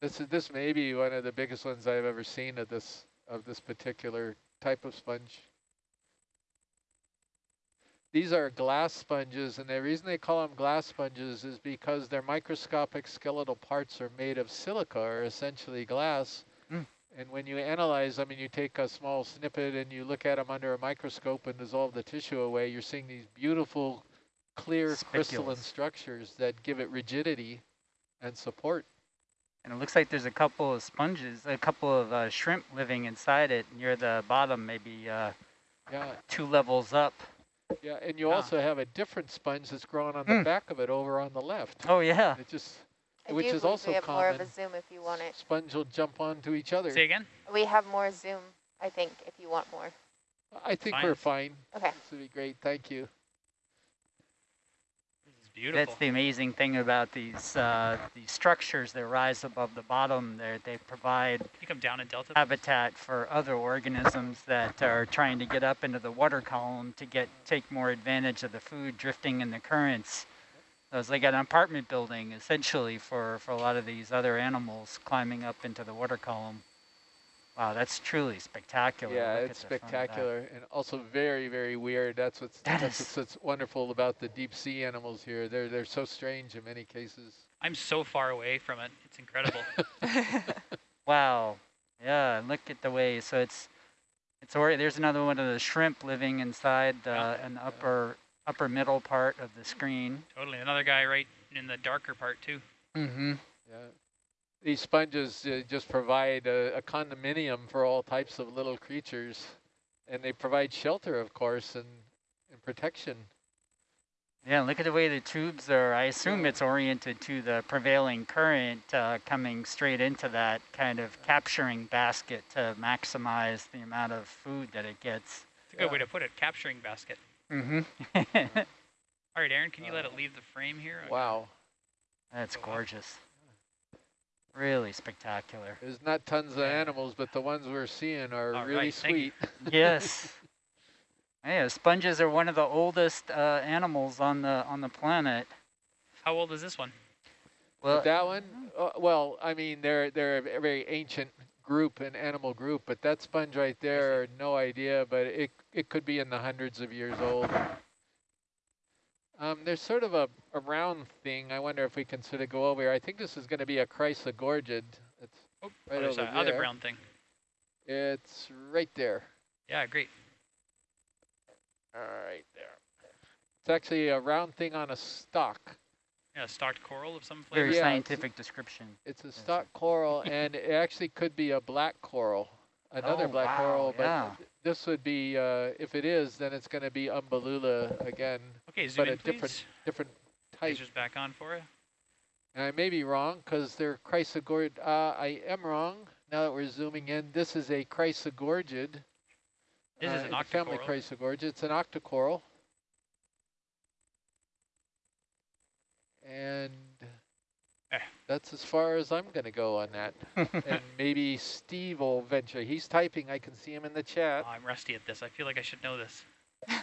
Speaker 2: This is this may be one of the biggest ones I've ever seen of this of this particular type of sponge. These are glass sponges, and the reason they call them glass sponges is because their microscopic skeletal parts are made of silica, or essentially glass. And when you analyze them and you take a small snippet and you look at them under a microscope and dissolve the tissue away, you're seeing these beautiful, clear crystalline structures that give it rigidity and support.
Speaker 5: And it looks like there's a couple of sponges, a couple of uh, shrimp living inside it near the bottom, maybe uh,
Speaker 2: Yeah,
Speaker 5: two levels up.
Speaker 2: Yeah, and you also have a different sponge that's growing on the
Speaker 5: Mm.
Speaker 2: back of it over on the left.
Speaker 5: Oh, yeah.
Speaker 2: It just,
Speaker 7: I
Speaker 2: which
Speaker 7: do
Speaker 2: is also
Speaker 7: we have more of a
Speaker 2: common.
Speaker 7: zoom if you want it.
Speaker 2: Sponge will jump onto each other.
Speaker 1: Say again.
Speaker 7: We have more zoom, I think, if you want more.
Speaker 2: I think
Speaker 1: Fine.
Speaker 2: we're fine.
Speaker 7: Okay.
Speaker 2: This would be great. Thank you.
Speaker 1: This is beautiful.
Speaker 5: That's the amazing thing about these uh, these structures that rise above the bottom. They they provide
Speaker 1: you come down in Delta.
Speaker 5: habitat for other organisms that are trying to get up into the water column to get take more advantage of the food drifting in the currents. So it's like an apartment building essentially for, for a lot of these other animals climbing up into the water column. Wow, that's truly spectacular.
Speaker 2: Yeah,
Speaker 5: Look
Speaker 2: it's
Speaker 5: at the front of that.
Speaker 2: spectacular and also very, very weird. That's what's
Speaker 5: That
Speaker 2: that's
Speaker 5: is-
Speaker 2: what's wonderful about the deep sea animals here. They're they're so strange in many cases.
Speaker 1: I'm so far away from it. It's incredible.
Speaker 5: Wow. Yeah, look at the way. So it's it's or there's another one of the shrimp living inside the
Speaker 1: Yeah.
Speaker 5: an upper upper middle part of the screen.
Speaker 1: totally. Another guy right in the darker part too.
Speaker 5: Mm-hmm.
Speaker 2: Yeah. These sponges uh, just provide a, a condominium for all types of little creatures, and they provide shelter, of course, and, and protection.
Speaker 5: Yeah, look at the way the tubes are. I assume
Speaker 2: Yeah.
Speaker 5: it's oriented to the prevailing current uh, coming straight into that kind of capturing basket to maximize the amount of food that it gets.
Speaker 1: It's a good
Speaker 2: Yeah.
Speaker 1: way to put it. Capturing basket.
Speaker 5: Mm-hmm.
Speaker 1: All right, Aaron, can you let it leave the frame here? I-
Speaker 2: Wow.
Speaker 5: That's gorgeous. Really spectacular.
Speaker 2: There's not tons of animals, but the ones we're seeing are
Speaker 1: All
Speaker 2: really
Speaker 1: right,
Speaker 2: sweet.
Speaker 5: yes. Yeah, sponges are one of the oldest uh, animals on the on the planet.
Speaker 1: How old is this one?
Speaker 5: Well,
Speaker 2: that one, uh, well, I mean, they're they're a very ancient group, an animal group, but that sponge right there, no idea, but it it could be in the hundreds of years old. Um, there's sort of a, a round thing. I wonder if we can sort of go over here. I think this is going to be a chrysogorgid. It's
Speaker 1: Oh,
Speaker 2: Right
Speaker 1: other,
Speaker 2: over
Speaker 1: side, other brown thing.
Speaker 2: it's right there.
Speaker 1: Yeah, great.
Speaker 2: All right there. It's actually a round thing on a stalk.
Speaker 1: Yeah, stocked coral of some flavor.
Speaker 5: very
Speaker 2: Yeah, it's-
Speaker 5: scientific description.
Speaker 2: It's a stalk coral, and it actually could be a black coral, another
Speaker 5: Oh,
Speaker 2: black
Speaker 5: wow,
Speaker 2: coral. But
Speaker 5: yeah.
Speaker 2: this would be, uh, if it is, then it's going to be Umbellula again,
Speaker 1: Okay, zoom
Speaker 2: but
Speaker 1: in,
Speaker 2: a different
Speaker 1: please.
Speaker 2: different type.
Speaker 1: Lasers back on for you.
Speaker 2: And I may be wrong because they're chrysogorgid. Uh, I am wrong. Now that we're zooming in, this is a chrysogorgid.
Speaker 1: This is
Speaker 2: uh,
Speaker 1: an
Speaker 2: the family
Speaker 1: octocoral.
Speaker 2: chrysogorgid. It's an octocoral. And
Speaker 1: Eh.
Speaker 2: that's as far as I'm going to go on that. and maybe Steve will venture. He's typing. I can see him in the chat.
Speaker 1: Oh, I'm rusty at this. I feel like I should know this.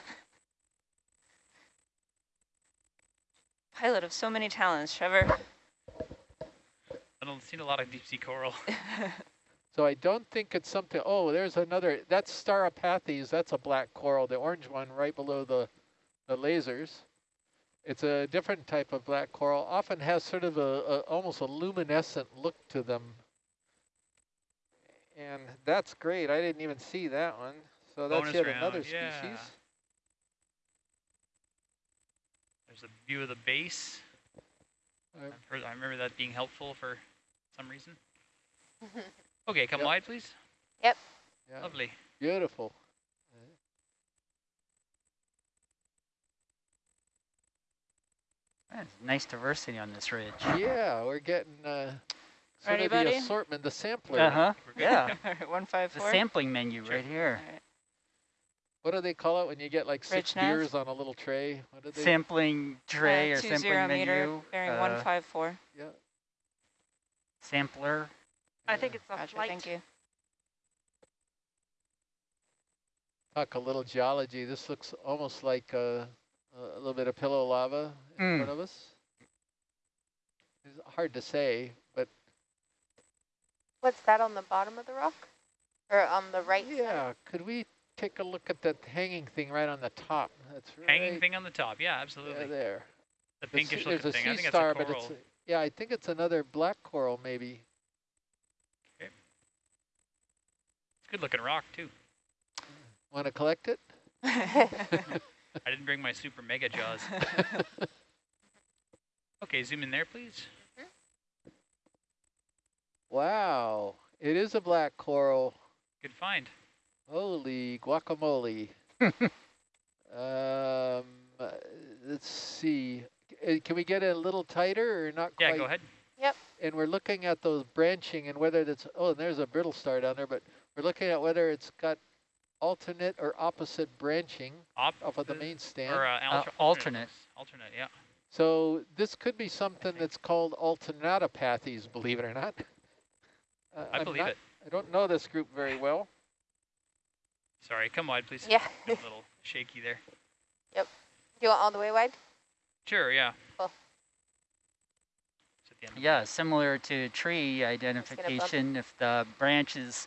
Speaker 6: Pilot of so many talents, Trevor.
Speaker 1: I don't seen a lot of deep sea coral.
Speaker 2: So I don't think it's something. Oh, there's another. That's Stauropathes. That's a black coral, the orange one right below the, the lasers. It's a different type of black coral. Often has sort of a, a almost a luminescent look to them. And that's great. I didn't even see that one. So that's
Speaker 1: Bonus
Speaker 2: yet
Speaker 1: round,
Speaker 2: another
Speaker 1: yeah.
Speaker 2: species.
Speaker 1: There's a view of the base.
Speaker 2: Uh,
Speaker 1: I've heard, I remember that being helpful for some reason. Okay, come
Speaker 2: Yep.
Speaker 1: wide, please.
Speaker 2: yeah,
Speaker 1: Lovely.
Speaker 2: beautiful.
Speaker 5: That's nice diversity on this ridge.
Speaker 2: Yeah, we're getting uh, sort
Speaker 6: Ready,
Speaker 2: of the assortment, the sampler.
Speaker 5: Uh-huh,
Speaker 1: We're
Speaker 5: yeah.
Speaker 6: One five
Speaker 5: The sampling menu
Speaker 1: Sure.
Speaker 5: right here.
Speaker 2: What do they call it when you get like six
Speaker 6: Ridge nav?
Speaker 2: beers on a little tray? What do they?
Speaker 5: Sampling tray
Speaker 6: uh,
Speaker 5: or sampling
Speaker 6: zero
Speaker 5: menu.
Speaker 6: meter bearing
Speaker 5: uh,
Speaker 6: one five four.
Speaker 2: yeah.
Speaker 5: Sampler.
Speaker 4: I think it's a
Speaker 6: Roger,
Speaker 4: flight.
Speaker 6: thank you.
Speaker 2: talk a little geology. This looks almost like a, a little bit of pillow lava in
Speaker 5: Mm.
Speaker 2: front of us. It's hard to say, but
Speaker 7: What's that on the bottom of the rock? Or on the right side?
Speaker 2: yeah, could we take a look at that hanging thing right on the top? That's right
Speaker 1: Hanging thing on the top. Yeah, absolutely.
Speaker 2: yeah, there.
Speaker 1: the
Speaker 2: The
Speaker 1: pinkish
Speaker 2: sea-
Speaker 1: looking
Speaker 2: there's a
Speaker 1: thing.
Speaker 2: sea
Speaker 1: I think
Speaker 2: star,
Speaker 1: that's a
Speaker 2: but
Speaker 1: coral.
Speaker 2: it's yeah, I think it's another black coral maybe. Okay.
Speaker 1: It's good looking rock too.
Speaker 2: Want to collect it?
Speaker 1: I didn't bring my super mega jaws. okay, zoom in there, please.
Speaker 2: Wow, it is a black coral.
Speaker 1: Good find.
Speaker 2: Holy guacamole. um, uh, let's see. Uh, Can we get it a little tighter or not
Speaker 1: Yeah,
Speaker 2: quite?
Speaker 1: go ahead. Yep.
Speaker 2: And we're looking at those branching and whether that's, oh, and there's a brittle star down there, but we're looking at whether it's got alternate or opposite branching
Speaker 1: Op
Speaker 2: off of the main stand.
Speaker 1: or uh,
Speaker 5: Uh, alternate.
Speaker 1: Alternate, yeah.
Speaker 2: So this could be something that's called Alternatipathes, believe it or not. Uh,
Speaker 1: I
Speaker 2: I'm
Speaker 1: believe
Speaker 2: not-
Speaker 1: it.
Speaker 2: I don't know this group very well.
Speaker 1: Sorry, come wide, please.
Speaker 7: Yeah.
Speaker 1: A little shaky there. Yep.
Speaker 7: Do you want all the way wide?
Speaker 1: Sure, yeah.
Speaker 7: Cool.
Speaker 1: It's at the end of
Speaker 5: Yeah, similar to tree identification, if the branches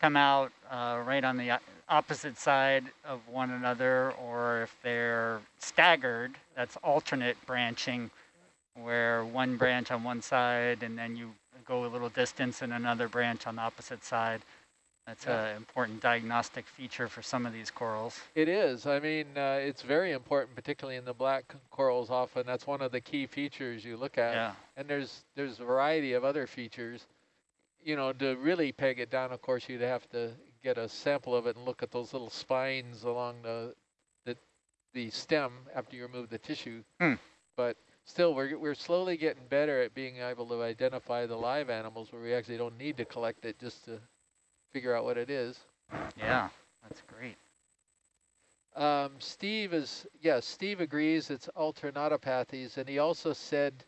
Speaker 5: come out uh, right on the o- opposite side of one another, or if they're staggered, that's alternate branching, where one branch on one side and then you go a little distance and another branch on the opposite side. That's
Speaker 2: Yeah.
Speaker 5: an important diagnostic feature for some of these corals.
Speaker 2: It is. I mean, uh, it's very important, particularly in the black corals. Often, that's one of the key features you look at.
Speaker 5: Yeah.
Speaker 2: And there's there's a variety of other features. You know, to really peg it down, of course, you'd have to get a sample of it and look at those little spines along the the, the stem after you remove the tissue.
Speaker 5: Hmm.
Speaker 2: But still, we're we're slowly getting better at being able to identify the live animals where we actually don't need to collect it just to figure out what it is.
Speaker 5: Yeah, that's great.
Speaker 2: Um, Steve is, yes, Steve agrees it's Alternatipathes, and he also said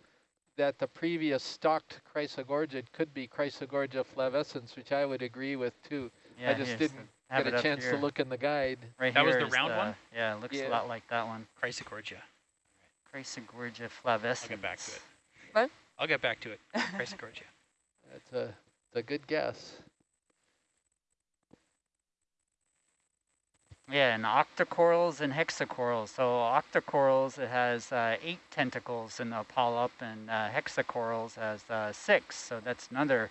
Speaker 2: that the previous stocked chrysogorgid could be Chrysogorgia flavescens, which I would agree with too.
Speaker 5: Yeah,
Speaker 2: just didn't
Speaker 5: have
Speaker 2: Get a chance
Speaker 5: here.
Speaker 2: to look in the guide.
Speaker 5: Right
Speaker 1: That was the
Speaker 5: is
Speaker 1: round one?
Speaker 5: Yeah, it looks
Speaker 2: Yeah.
Speaker 5: a lot like that one.
Speaker 1: Chrysogorgia.
Speaker 5: Chrysogorgia flavescens.
Speaker 1: I'll get back to it.
Speaker 6: What?
Speaker 1: I'll get back to it. Chrysogorgia.
Speaker 2: That's a, it's a good guess.
Speaker 5: Yeah, and octocorals and hexacorals. So octocorals, it has uh, eight tentacles in the polyp, and uh, hexacorals has uh, six. So that's another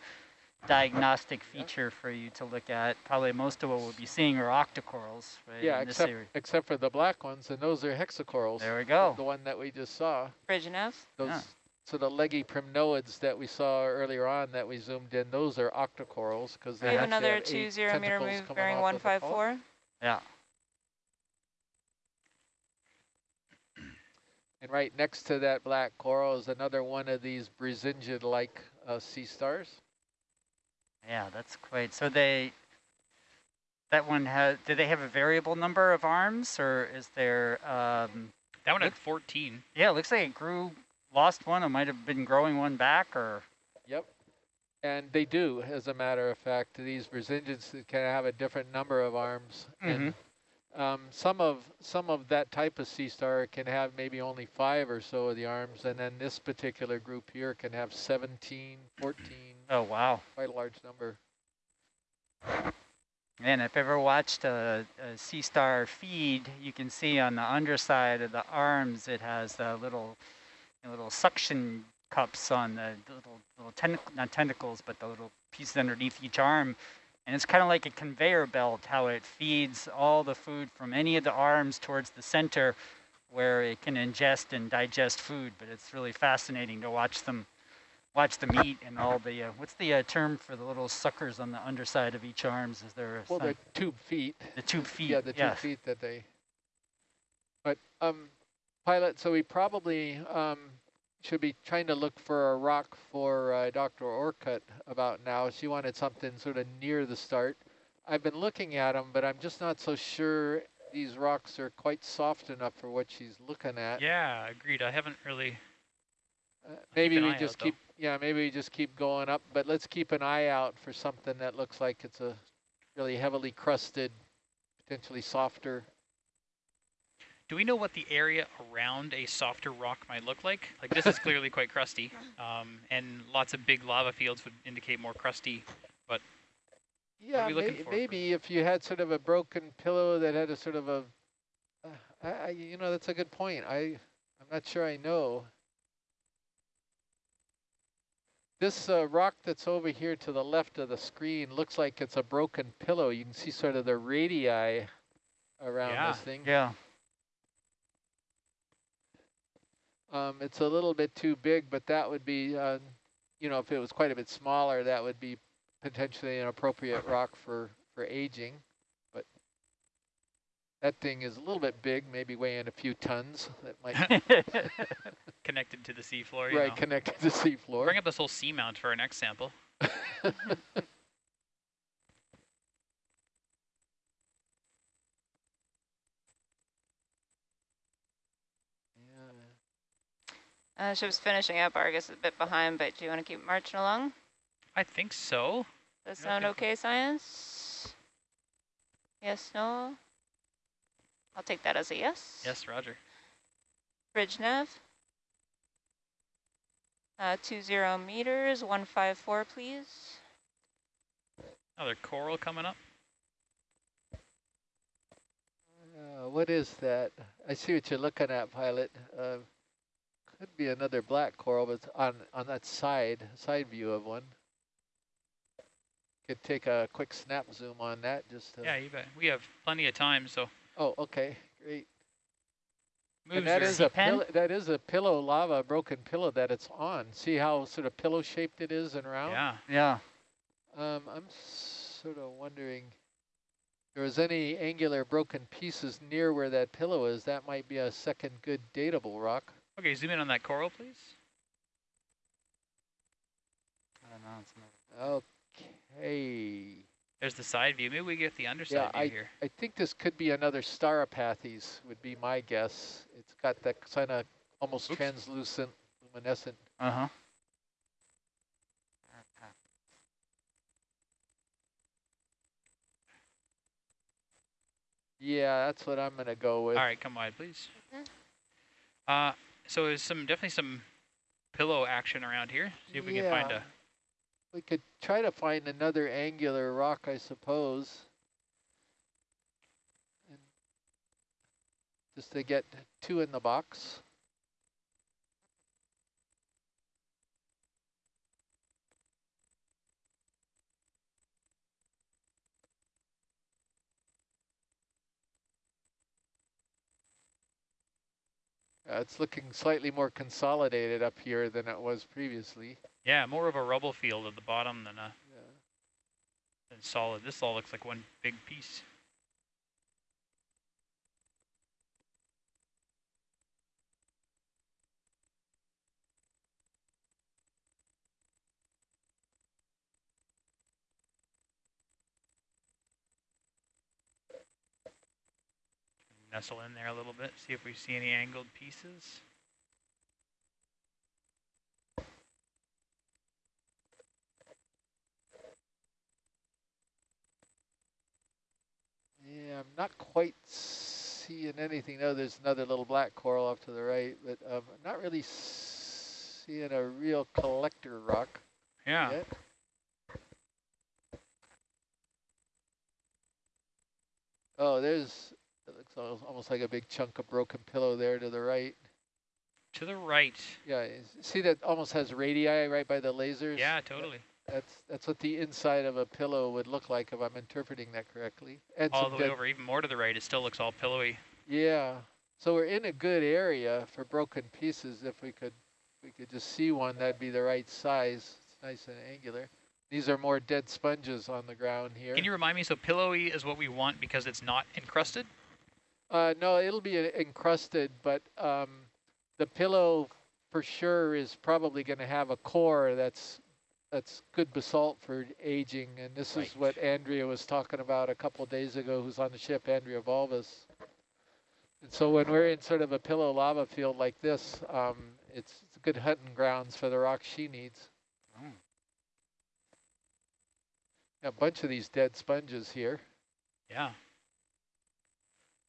Speaker 5: diagnostic feature for you to look at. Probably most of what we'll be seeing are octocorals, right?
Speaker 2: Yeah,
Speaker 5: in
Speaker 2: except
Speaker 5: area.
Speaker 2: except for the black ones, and those are hexacorals.
Speaker 5: There we go.
Speaker 2: The one that we just saw.
Speaker 6: Bridge enough?
Speaker 2: Those
Speaker 5: Yeah.
Speaker 2: sort of leggy primnoids that we saw earlier on that we zoomed in, those are octocorals because they
Speaker 6: have
Speaker 2: actually
Speaker 6: another
Speaker 2: have
Speaker 6: two
Speaker 2: eight
Speaker 6: zero meter
Speaker 2: tentacles
Speaker 6: move
Speaker 2: coming
Speaker 6: bearing
Speaker 2: off of the
Speaker 6: five
Speaker 5: Yeah.
Speaker 2: And right next to that black coral is another one of these Brisingid-like uh, sea stars.
Speaker 5: Yeah, that's quite. So they, that one has. Do they have a variable number of arms, or is there? Um,
Speaker 1: That one had 14.
Speaker 5: yeah, it looks like it grew, lost one. It might have been growing one back, or
Speaker 2: Yep. And they do, as a matter of fact. These Brisingids can have a different number of arms. And um, some of some of that type of sea star can have maybe only five or so of the arms. And then this particular group here can have 17, 14,
Speaker 5: oh wow.
Speaker 2: quite a large number.
Speaker 5: And if ever watched a, a sea star feed, you can see on the underside of the arms it has the little, little suction cups on the little, little tentac not tentacles, but the little pieces underneath each arm. And it's kind of like a conveyor belt, how it feeds all the food from any of the arms towards the center where it can ingest and digest food. But it's really fascinating to watch them, watch them eat and all the, uh, what's the uh, term for the little suckers on the underside of each arms? Is there a
Speaker 2: Well, the tube feet.
Speaker 5: the tube feet.
Speaker 2: Yeah, the
Speaker 5: yes.
Speaker 2: feet that they. But um, pilot. So we probably um, should be trying to look for a rock for uh, Dr. Orcutt about now. She wanted something sort of near the start. I've been looking at them, but I'm just not so sure these rocks are quite soft enough for what she's looking at.
Speaker 1: Yeah, agreed. I haven't really.
Speaker 2: Uh, maybe we just
Speaker 1: out, though.
Speaker 2: keep. Yeah, maybe we just keep going up. But let's keep an eye out for something that looks like it's a really heavily crusted, potentially softer.
Speaker 1: Do we know what the area around a softer rock might look like? Like this is clearly quite crusty, um, and lots of big lava fields would indicate more crusty.
Speaker 2: But yeah,
Speaker 1: we
Speaker 2: may,
Speaker 1: for?
Speaker 2: maybe if you had sort of a broken pillow that had a sort of a, uh, I, I, you know, that's a good point. I, I'm not sure I know. This uh, rock that's over here to the left of the screen looks like it's a broken pillow. You can see sort of the radii around
Speaker 1: Yeah.
Speaker 2: this thing.
Speaker 5: Yeah.
Speaker 2: Um, it's a little bit too big, but that would be, uh, you know, if it was quite a bit smaller, that would be potentially an appropriate rock for, for aging. But that thing is a little bit big, maybe weighing a few tons. That might
Speaker 1: Connected to the seafloor, you
Speaker 2: right
Speaker 1: know.
Speaker 2: connect to the seafloor.
Speaker 1: Bring up this whole seamount for our next sample.
Speaker 2: Yeah.
Speaker 6: Uh, ship's finishing up. Argus is a bit behind, but do you want to keep marching along?
Speaker 1: I think so.
Speaker 6: Does that sound
Speaker 1: okay,
Speaker 6: okay, science? Yes, no? I'll take that as a yes.
Speaker 1: Yes, Roger.
Speaker 6: Bridge nav. Uh, two zero meters, one five four, please.
Speaker 1: Another coral coming up.
Speaker 2: Uh, what is that? I see what you're looking at, pilot. Uh, could be another black coral, but on on that side side view of one. Could take a quick snap zoom on that. Just to,
Speaker 1: Yeah, you bet. We have plenty of time, so
Speaker 2: Oh, okay, great.
Speaker 1: moves
Speaker 2: and that a
Speaker 5: pen?
Speaker 2: that is a pillow lava, broken pillow that it's on. See how sort of pillow shaped it is and round.
Speaker 1: Yeah.
Speaker 5: yeah.
Speaker 2: Um, I'm sort of wondering if there was any angular broken pieces near where that pillow is. That might be a second good datable rock.
Speaker 1: Okay, zoom in on that coral, please.
Speaker 5: I don't know. It's
Speaker 2: Okay.
Speaker 1: There's the side view. Maybe we get the underside view
Speaker 2: I-
Speaker 1: here.
Speaker 2: I think this could be another Stauropathes would be my guess. It's got that kind of almost
Speaker 1: Oops.
Speaker 2: translucent, luminescent.
Speaker 5: Uh-huh.
Speaker 2: Yeah, that's what I'm going to go with.
Speaker 1: All right, come wide, please.
Speaker 6: Mhm.
Speaker 1: Uh, so there's some definitely some pillow action around here. See if we can find a.
Speaker 2: We could try to find another angular rock, I suppose. And just to get two in the box. Uh, it's looking slightly more consolidated up here than it was previously.
Speaker 1: Yeah, more of a rubble field at the bottom than a
Speaker 2: Yeah.
Speaker 1: than solid. This all looks like one big piece. Nestle in there a little bit, see if we see any angled pieces.
Speaker 2: Yeah, I'm not quite seeing anything. No, there's another little black coral off to the right, but um, not really seeing a real collector rock
Speaker 1: Yeah.
Speaker 2: yet. Oh, there's, al- almost like a big chunk of broken pillow there to the right.
Speaker 1: To the right.
Speaker 2: Yeah, see that almost has radii right by the lasers?
Speaker 1: Yeah, totally.
Speaker 2: That's that's what the inside of a pillow would look like if I'm interpreting that correctly. And
Speaker 1: All the way over, even more to the right, it still looks all pillowy.
Speaker 2: Yeah, so we're in a good area for broken pieces. If we could, we could just see one, that'd be the right size. It's nice and angular. These are more dead sponges on the ground here.
Speaker 1: Can you remind me, so pillowy is what we want because it's not encrusted?
Speaker 2: Uh, no, it'll be uh, encrusted, but um, the pillow for sure is probably going to have a core that's that's good basalt for aging. And this is what Andrea was talking about a couple of days ago, who's on the ship, Andrea Balbas. And so when we're in sort of a pillow lava field like this, um, it's, it's good hunting grounds for the rock she needs.
Speaker 5: Oh.
Speaker 2: A bunch of these dead sponges here.
Speaker 1: Yeah.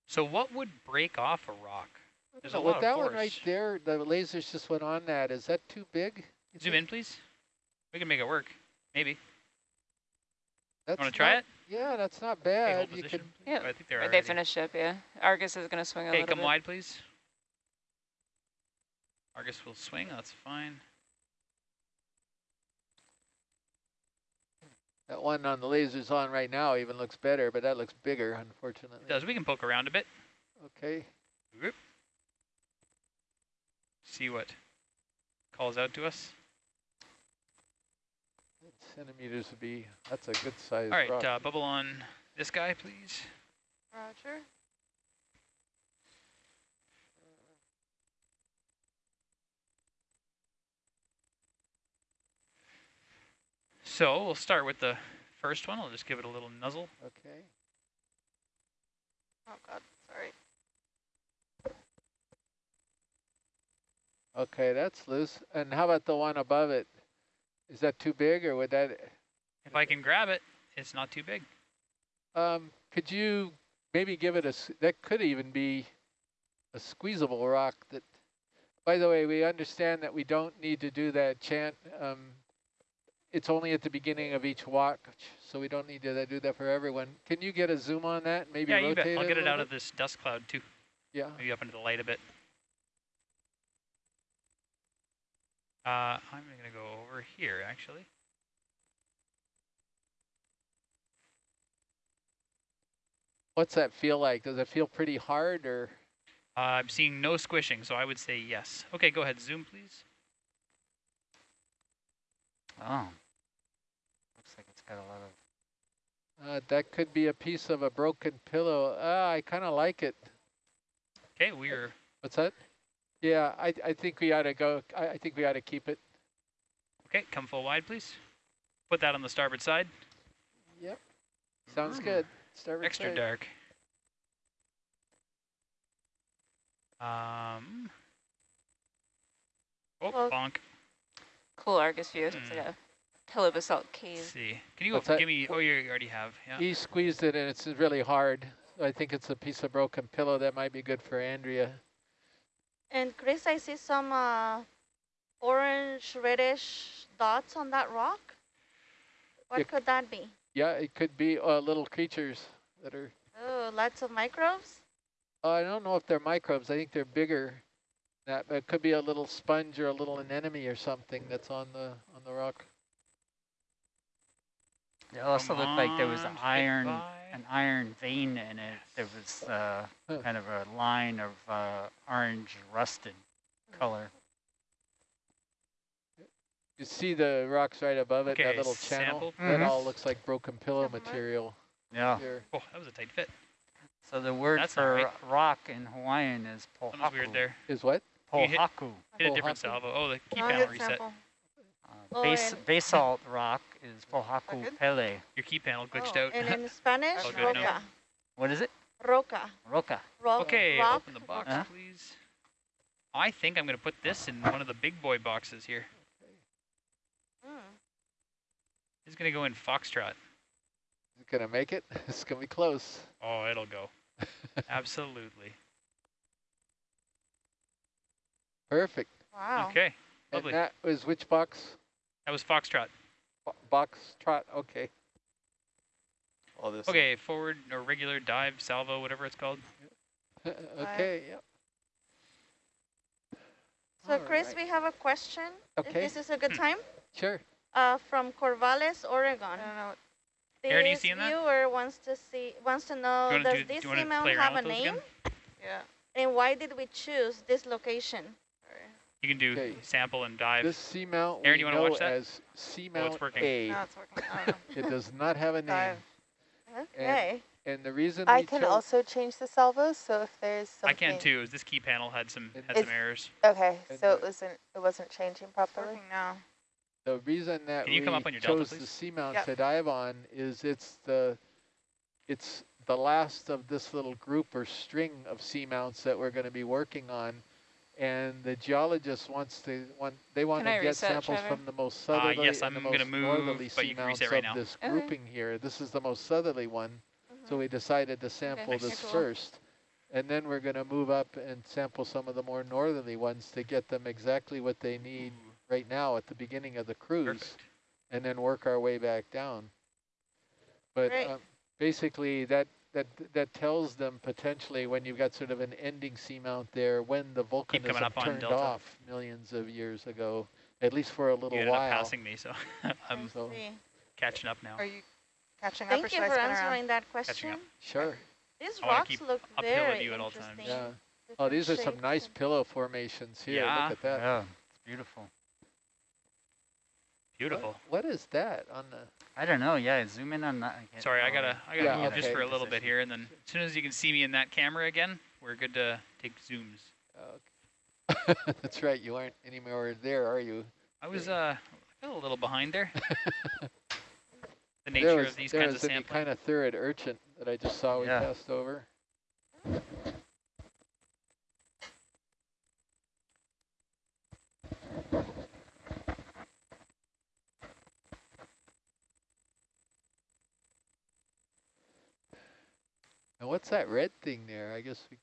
Speaker 1: So what would break off a rock? There's a
Speaker 2: But
Speaker 1: lot
Speaker 2: with
Speaker 1: of
Speaker 2: that one right there, the lasers just went on that. Is that too big? you
Speaker 1: Zoom
Speaker 2: think?
Speaker 1: in, please. We can make it work. Maybe.
Speaker 2: That's
Speaker 1: Want to try
Speaker 2: not-
Speaker 1: it?
Speaker 2: Yeah, that's not
Speaker 1: Okay,
Speaker 2: bad.
Speaker 1: hold
Speaker 2: You
Speaker 1: position.
Speaker 2: could,
Speaker 6: Yeah.
Speaker 1: Oh, I think they're
Speaker 6: Right, they finished up, yeah. Argus is going to swing a
Speaker 1: Okay,
Speaker 6: little
Speaker 1: come
Speaker 6: bit.
Speaker 1: wide, please. Argus will swing. That's fine.
Speaker 2: That one on the lasers on right now even looks better, but that looks bigger, unfortunately.
Speaker 1: It does. We can poke around a bit.
Speaker 2: Okay.
Speaker 1: See what calls out to us.
Speaker 2: Centimeters would be, that's a good size
Speaker 1: All right,
Speaker 2: rock.
Speaker 1: uh, bubble on this guy, please.
Speaker 7: Roger.
Speaker 1: So we'll start with the first one. I'll just give it a little nuzzle.
Speaker 2: okay.
Speaker 7: Oh God, sorry.
Speaker 2: Okay, that's loose. And how about the one above it? Is that too big or would that,
Speaker 1: If I can grab it, it's not too big.
Speaker 2: um, could you maybe give it a, that could even be a squeezable rock that, by the way, we understand that we don't need to do that chant. Um, it's only at the beginning of each walk, so we don't need to do that for everyone. Can you get a zoom on that? Maybe
Speaker 1: yeah, you
Speaker 2: rotate
Speaker 1: bet. I'll get it out of this dust cloud too.
Speaker 2: Yeah.
Speaker 1: Maybe up into the light a bit. Uh, I'm going to go over here, actually.
Speaker 2: What's that feel like? Does it feel pretty hard or?
Speaker 1: Uh, I'm seeing no squishing, so I would say yes. Okay, go ahead. Zoom, please.
Speaker 5: Oh. Looks like it's got a lot of.
Speaker 2: Uh, that could be a piece of a broken pillow. Ah, I kind of like it.
Speaker 1: Okay, we're
Speaker 2: What's that? Yeah, I I think we ought to go. I, I think we ought to keep it.
Speaker 1: okay. Come full wide, please. Put that on the starboard side.
Speaker 2: Yep. Sounds
Speaker 1: Mm.
Speaker 2: good. Starboard
Speaker 1: Extra
Speaker 2: side.
Speaker 1: dark. Um. Oh, bonk.
Speaker 6: Cool Argus view. It's
Speaker 1: Hmm.
Speaker 6: like a telebasalt
Speaker 1: Let's
Speaker 6: cave.
Speaker 1: see. Can you
Speaker 2: What's
Speaker 1: go,
Speaker 2: that?
Speaker 1: give me? Oh, you already have. Yeah.
Speaker 2: He squeezed it and it's really hard. I think it's a piece of broken pillow that might be good for Andrea.
Speaker 4: And Chris, I see some uh, orange reddish dots on that rock. What
Speaker 2: Yeah.
Speaker 4: could that be?
Speaker 2: Yeah, it could be uh, little creatures that are.
Speaker 4: Oh, lots of microbes.
Speaker 2: Uh, I don't know if they're microbes. I think they're bigger. That but it could be a little sponge or a little anemone or something that's on the on the rock.
Speaker 5: It also
Speaker 1: Come
Speaker 5: looked like there was
Speaker 1: on, get
Speaker 5: iron,
Speaker 1: by.
Speaker 5: an iron vein in it. There was uh,
Speaker 2: Huh.
Speaker 5: kind of a line of uh, orange rusted color.
Speaker 2: You see the rocks right above it, that little channel?
Speaker 1: sample.
Speaker 2: That
Speaker 5: Mhm.
Speaker 2: all looks like broken pillow
Speaker 7: Sample
Speaker 2: material
Speaker 5: Yeah.
Speaker 2: here.
Speaker 1: Oh, that was a tight fit.
Speaker 5: So the word
Speaker 1: That's
Speaker 5: for
Speaker 1: right.
Speaker 5: rock in Hawaiian is
Speaker 1: That was weird there.
Speaker 2: Is what?
Speaker 1: You hit- Hit a
Speaker 2: Oh,
Speaker 1: different
Speaker 2: Haku?
Speaker 1: salvo. Oh, the key
Speaker 7: Oh,
Speaker 1: panel reset.
Speaker 7: sample.
Speaker 5: Uh,
Speaker 4: Oh,
Speaker 5: base, basalt rock is pohaku pele.
Speaker 1: Your key panel glitched
Speaker 4: Oh,
Speaker 1: out.
Speaker 4: and in Spanish,
Speaker 1: All good now.
Speaker 4: roca.
Speaker 5: What is it?
Speaker 4: Roca.
Speaker 5: Roca.
Speaker 4: Ro-
Speaker 1: Okay,
Speaker 4: rock.
Speaker 1: open the box,
Speaker 5: Huh?
Speaker 1: please. I think I'm going to put this in one of the big boy boxes here.
Speaker 4: Mm.
Speaker 1: This is going to go in Foxtrot.
Speaker 2: Is it gonna make it? It's gonna be close.
Speaker 1: Oh, it'll go. Absolutely.
Speaker 2: Perfect.
Speaker 4: Wow.
Speaker 1: Okay, lovely.
Speaker 2: And that was which box?
Speaker 1: that was Foxtrot.
Speaker 2: Bo- Box trot. Okay.
Speaker 3: All this.
Speaker 1: Okay, forward or regular dive, salvo, whatever it's called.
Speaker 2: okay. Yep.
Speaker 4: So,
Speaker 2: All
Speaker 4: Chris,
Speaker 2: right.
Speaker 4: we have a question. If
Speaker 2: Okay.
Speaker 4: this is a good time.
Speaker 2: Sure.
Speaker 4: Uh, from Corvallis, Oregon.
Speaker 7: I don't know.
Speaker 4: This
Speaker 1: Aaron, you seeing that?
Speaker 4: viewer wants to see wants to know
Speaker 1: Do you wanna
Speaker 4: does
Speaker 1: do- do
Speaker 4: this
Speaker 1: you
Speaker 4: seamount have a name?
Speaker 1: again?
Speaker 7: Yeah.
Speaker 4: And why did we choose this location?
Speaker 7: Sorry.
Speaker 1: You can do
Speaker 2: Okay.
Speaker 1: sample and dive.
Speaker 2: This seamount
Speaker 1: Aaron,
Speaker 2: we
Speaker 1: you wanna
Speaker 2: know
Speaker 1: watch that?
Speaker 2: as seamount
Speaker 1: working.
Speaker 2: A.
Speaker 7: Now it's working. I.
Speaker 2: It does not have a name.
Speaker 7: Dive.
Speaker 4: Okay.
Speaker 2: And the reason
Speaker 7: I
Speaker 2: we
Speaker 7: can also change the salvos, so if there's something I
Speaker 1: can too. Is this key panel had some had some errors.
Speaker 7: Okay,
Speaker 2: And
Speaker 7: so it wasn't it wasn't changing properly.
Speaker 6: Working now.
Speaker 2: The reason that
Speaker 1: Can you
Speaker 2: we
Speaker 1: come up on your Delta,
Speaker 2: chose the
Speaker 1: please?
Speaker 2: seamount
Speaker 7: Yep.
Speaker 2: to dive on is it's the it's the last of this little group or string of seamounts that we're going to be working on. And the geologist wants to want they want
Speaker 6: Can
Speaker 2: to
Speaker 6: I
Speaker 2: get samples
Speaker 6: Trevor?
Speaker 2: from the most
Speaker 1: Uh,
Speaker 2: southerly
Speaker 1: yes,
Speaker 2: and
Speaker 1: I'm gonna
Speaker 2: most
Speaker 1: move,
Speaker 2: northerly
Speaker 1: but you can
Speaker 2: seamounts
Speaker 1: right
Speaker 2: of
Speaker 1: now.
Speaker 2: this
Speaker 6: Okay.
Speaker 2: grouping here. This is the most southerly one, so
Speaker 4: Mhm.
Speaker 2: we decided to sample
Speaker 1: Nice.
Speaker 2: this
Speaker 6: Cool.
Speaker 2: first. And then we're going to move up and sample some of the more northerly ones to get them exactly what they need
Speaker 1: Ooh,
Speaker 2: right now at the beginning of the cruise
Speaker 1: perfect.
Speaker 2: and then work our way back down. But
Speaker 4: Great.
Speaker 2: um, basically, that that that tells them potentially when you've got sort of an ending seamount there, when the
Speaker 1: coming
Speaker 2: volcanism
Speaker 1: up
Speaker 2: turned
Speaker 1: Delta.
Speaker 2: off millions of years ago, at least for a little
Speaker 1: You ended
Speaker 2: while.
Speaker 1: passing me, so I'm
Speaker 2: so-
Speaker 1: catching up now.
Speaker 7: Are you catching up or
Speaker 4: Thank you for
Speaker 7: spin around?
Speaker 4: answering that question.
Speaker 2: Sure.
Speaker 4: These
Speaker 1: I
Speaker 4: rocks
Speaker 1: keep
Speaker 4: look
Speaker 1: uphill at
Speaker 4: very
Speaker 1: you at all times.
Speaker 4: interesting.
Speaker 2: Yeah. Oh, these are some nice pillow formations here.
Speaker 1: Yeah.
Speaker 2: Look at that.
Speaker 5: Yeah, it's beautiful.
Speaker 1: Beautiful.
Speaker 2: What- what is that on the?
Speaker 5: I don't know. Yeah, zoom in on that. get-
Speaker 1: Sorry, I gotta I gotta
Speaker 2: Yeah,
Speaker 1: move just for a little bit here, and then as soon as you can see me in that camera again, we're good to take zooms.
Speaker 2: Uh, that's right. You aren't anymore there, are you?
Speaker 1: I was uh a little behind there. the
Speaker 2: there
Speaker 1: nature
Speaker 2: was,
Speaker 1: of these
Speaker 2: there
Speaker 1: kinds
Speaker 2: was
Speaker 1: of
Speaker 2: any
Speaker 1: sampling.
Speaker 2: kind of third urchin that I just saw we
Speaker 5: Yeah.
Speaker 2: passed over. What's that red thing there? I guess we,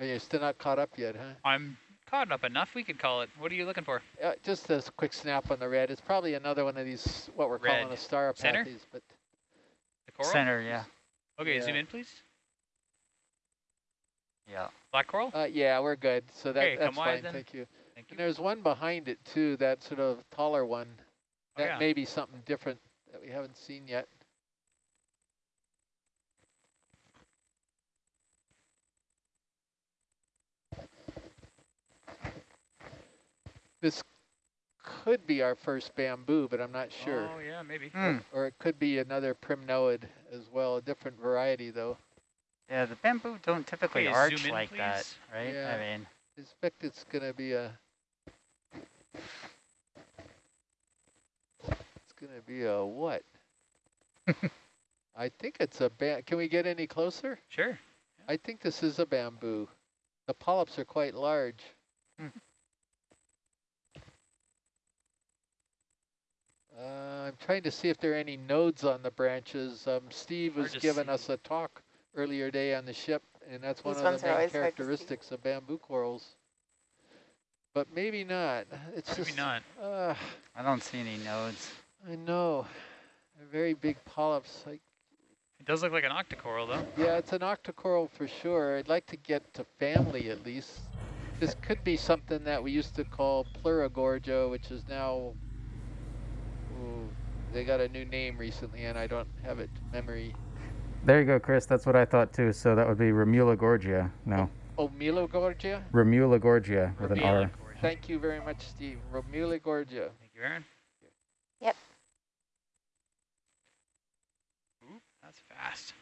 Speaker 2: oh, you're still not caught up yet, huh?
Speaker 1: I'm caught up enough. We could call it. What are you looking for?
Speaker 2: Uh, just a quick snap on the red. It's probably another one of these, what we're calling
Speaker 1: Red.
Speaker 2: a star
Speaker 1: Center?
Speaker 2: apathes, but
Speaker 1: The coral.
Speaker 5: Center, yeah,
Speaker 1: Okay, zoom in, please.
Speaker 5: yeah.
Speaker 1: Black coral.
Speaker 2: uh, yeah, we're good. So that,
Speaker 1: Okay,
Speaker 2: that's
Speaker 1: wide
Speaker 2: fine.
Speaker 1: then.
Speaker 2: Thank you.
Speaker 1: Thank you.
Speaker 2: And there's one behind it too, that sort of taller one.
Speaker 1: Oh,
Speaker 2: That
Speaker 1: yeah.
Speaker 2: may be something different that we haven't seen yet. This could be our first bamboo, but I'm not sure.
Speaker 1: Oh yeah, maybe.
Speaker 5: Hmm.
Speaker 2: Or it could be another primnoid as well, a different variety though.
Speaker 5: Yeah, the bamboo don't typically
Speaker 1: Okay,
Speaker 5: arch
Speaker 1: in,
Speaker 5: like that, right?
Speaker 2: Yeah.
Speaker 5: I mean,
Speaker 2: I expect it's gonna be a. It's gonna be a what? I think it's a ba- Can we get any closer?
Speaker 1: Sure.
Speaker 2: I think this is a bamboo. The polyps are quite large. Uh, I'm trying to see if there are any nodes on the branches. Um, Steve
Speaker 1: Hard
Speaker 2: was giving
Speaker 1: see.
Speaker 2: us a talk earlier day on the ship, and that's one of the main
Speaker 7: always hard to see.
Speaker 2: characteristics of bamboo corals. But maybe not. It's
Speaker 1: Maybe
Speaker 2: just
Speaker 1: not.
Speaker 2: Uh,
Speaker 5: I don't see any nodes.
Speaker 2: I know. They're very big polyps. Like,
Speaker 1: It does look like an octocoral though.
Speaker 2: yeah, it's an octocoral for sure. I'd like to get to family at least. This could be something that we used to call Pleurogorgia, which is now. Ooh, they got a new name recently, and I don't have it to memory.
Speaker 8: There you go, Chris. That's what I thought too. So that would be Remula gorgia. No,
Speaker 2: Oh, Milogorgia?
Speaker 8: Remula gorgia with an R.
Speaker 1: it.
Speaker 2: Thank you very much, Steve. Romulogorgia.
Speaker 1: Thank you, Aaron.
Speaker 7: Yep.
Speaker 1: Oop, that's fast.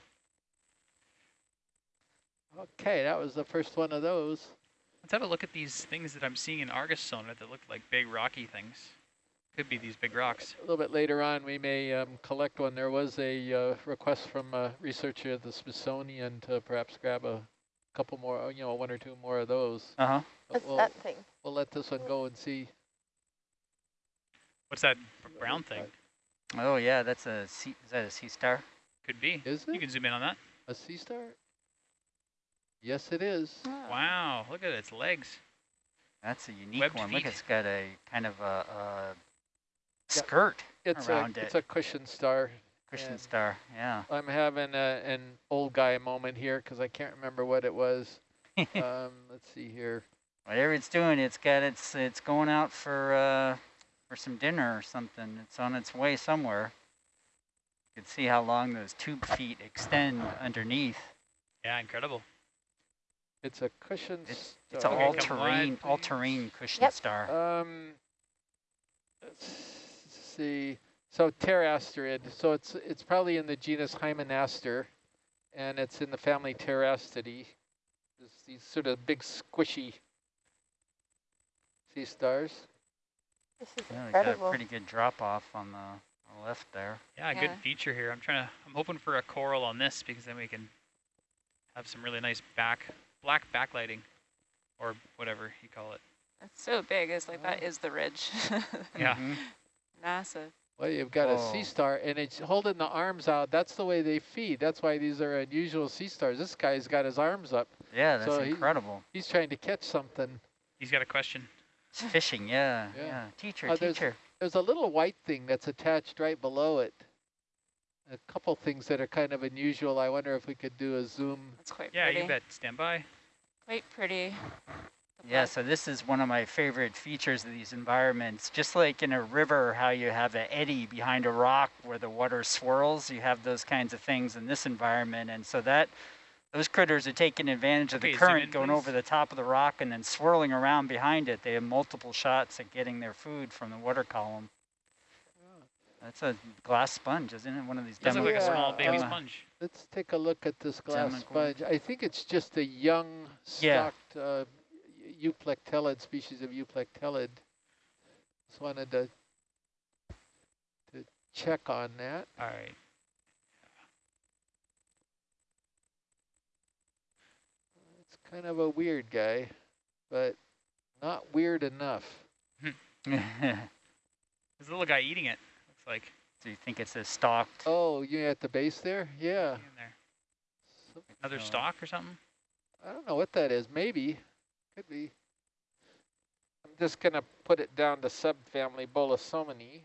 Speaker 2: Okay, that was the first one of those.
Speaker 1: Let's have a look at these things that I'm seeing in Argus sonar that look like big rocky things. Could be these big rocks.
Speaker 2: A little bit later on, we may um, collect one. There was a uh, request from a researcher at the Smithsonian to perhaps grab a couple more, you know, one or two more of those.
Speaker 5: Uh huh.
Speaker 7: What's
Speaker 2: we'll,
Speaker 7: that thing?
Speaker 2: we'll let this one go and see.
Speaker 1: What's that brown thing?
Speaker 5: Oh yeah, that's a sea. Is that a sea star?
Speaker 1: Could be.
Speaker 2: Is it?
Speaker 1: You can zoom in on that.
Speaker 2: a sea star? Yes, it is.
Speaker 6: Oh.
Speaker 1: Wow, look at its legs.
Speaker 5: That's a unique
Speaker 1: Webbed
Speaker 5: one. Look, it's got a kind of a, a
Speaker 2: Yeah,
Speaker 5: skirt
Speaker 2: It's a
Speaker 5: around
Speaker 2: it's a cushion star.
Speaker 5: Cushion
Speaker 2: and-
Speaker 5: star. Yeah.
Speaker 2: I'm having a, an old guy moment here because I can't remember what it was. um, let's see here.
Speaker 5: Whatever it's doing, it's got its. It's going out for uh, for some dinner or something. It's on its way somewhere. You can see how long those tube feet extend underneath.
Speaker 1: Yeah, incredible.
Speaker 2: It's a cushion
Speaker 5: It's it's an.
Speaker 1: Okay,
Speaker 5: all-terrain
Speaker 1: please.
Speaker 5: all-terrain cushion
Speaker 7: Yep.
Speaker 5: star.
Speaker 2: Um, let's see. So pterasterid. So it's it's probably in the genus Hymenaster, and it's in the family Pterasteridae. It's these sort of big squishy sea stars.
Speaker 7: This is
Speaker 5: Yeah, they got a pretty good drop off on the, on the left there.
Speaker 1: Yeah,
Speaker 6: Yeah.
Speaker 1: good feature here. I'm trying to. I'm hoping for a coral on this because then we can have some really nice back black backlighting, or whatever you call it.
Speaker 6: It's so big. It's like that is the ridge.
Speaker 1: Yeah.
Speaker 5: Mhm.
Speaker 6: Massive.
Speaker 2: Well, you've got a
Speaker 5: Oh.
Speaker 2: sea star, and it's holding the arms out. That's the way they feed. That's why these are unusual sea stars. This guy's got his arms up.
Speaker 5: Yeah, that's
Speaker 2: So
Speaker 5: incredible.
Speaker 2: He's trying to catch something.
Speaker 1: He's got a question.
Speaker 5: It's fishing, yeah,
Speaker 2: Yeah.
Speaker 5: yeah. Teacher,
Speaker 2: Oh, there's-
Speaker 5: teacher.
Speaker 2: There's a little white thing that's attached right below it. A couple things that are kind of unusual. I wonder if we could do a zoom.
Speaker 6: That's quite
Speaker 1: Yeah,
Speaker 6: pretty.
Speaker 1: Yeah, you bet. Stand by.
Speaker 6: Quite pretty. The
Speaker 5: Yeah, so this is one of my favorite features of these environments. Just like in a river, how you have an eddy behind a rock where the water swirls, you have those kinds of things in this environment. And so that those critters are taking advantage of
Speaker 1: Okay,
Speaker 5: the
Speaker 1: zoom
Speaker 5: current
Speaker 1: in,
Speaker 5: going
Speaker 1: please.
Speaker 5: over the top of the rock and then swirling around behind it. They have multiple shots at getting their food from the water column. That's a glass sponge, isn't it? One of these
Speaker 1: Does look like a small baby
Speaker 2: uh,
Speaker 1: sponge.
Speaker 2: Let's take a look at this glass
Speaker 5: Salmon
Speaker 2: sponge. I think it's just a young
Speaker 5: Yeah.
Speaker 2: stocked uh, euplectellid, species of euplectellid. Just wanted to to check on that.
Speaker 1: All right.
Speaker 2: It's kind of a weird guy, but not weird enough.
Speaker 1: There's a little guy eating it. Looks like.
Speaker 5: Do you think it's a stalked?
Speaker 2: Oh, you at the base there? Yeah.
Speaker 1: In there. Another stalk or something.
Speaker 2: I don't know what that is. Maybe. Could be. I'm just going to put it down to subfamily Bolosominae.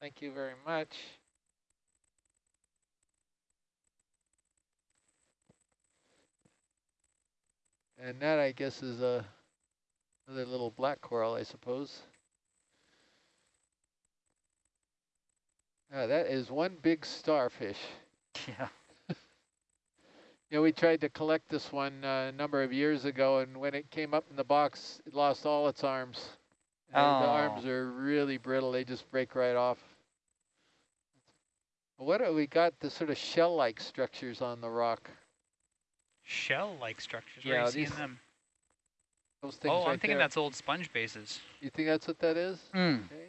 Speaker 2: Thank you very much. And that, I guess, is a another little black coral, I suppose. Ah, that is one big starfish.
Speaker 5: Yeah.
Speaker 2: Know, we tried to collect this one uh, a number of years ago, and when it came up in the box, it lost all its arms. And The
Speaker 5: Oh.
Speaker 2: arms are really brittle; they just break right off. What have we got? The sort of shell-like structures on the rock.
Speaker 1: Shell-like structures. Where
Speaker 2: Yeah,
Speaker 1: are you seeing
Speaker 2: these
Speaker 1: them?
Speaker 2: Those things
Speaker 1: Oh,
Speaker 2: right
Speaker 1: I'm thinking
Speaker 2: there.
Speaker 1: that's old sponge bases.
Speaker 2: You think that's what that is?
Speaker 5: Mm.
Speaker 2: Okay.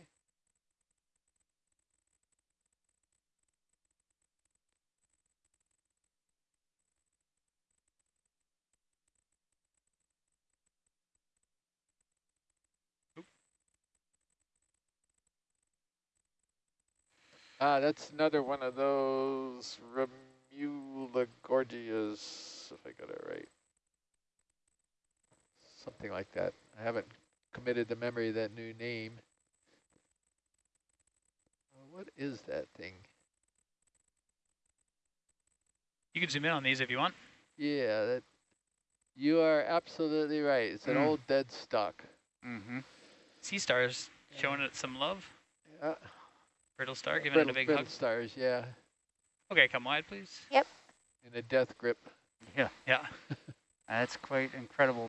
Speaker 2: Ah, that's another one of those Remulagorgias, if I got it right. Something like that. I haven't committed to memory that new name. Uh, What is that thing?
Speaker 1: You can zoom in on these if you want.
Speaker 2: Yeah, that you are absolutely right. It's an
Speaker 5: Mm.
Speaker 2: old dead stock.
Speaker 5: Mm-hmm.
Speaker 1: Sea stars showing it some love.
Speaker 2: Yeah.
Speaker 1: Brittle star giving
Speaker 2: brittle,
Speaker 1: it a big
Speaker 2: brittle
Speaker 1: hug.
Speaker 2: stars, yeah,
Speaker 1: Okay, come wide, please. Yep.
Speaker 2: In a death grip.
Speaker 5: Yeah,
Speaker 1: Yeah.
Speaker 5: that's quite incredible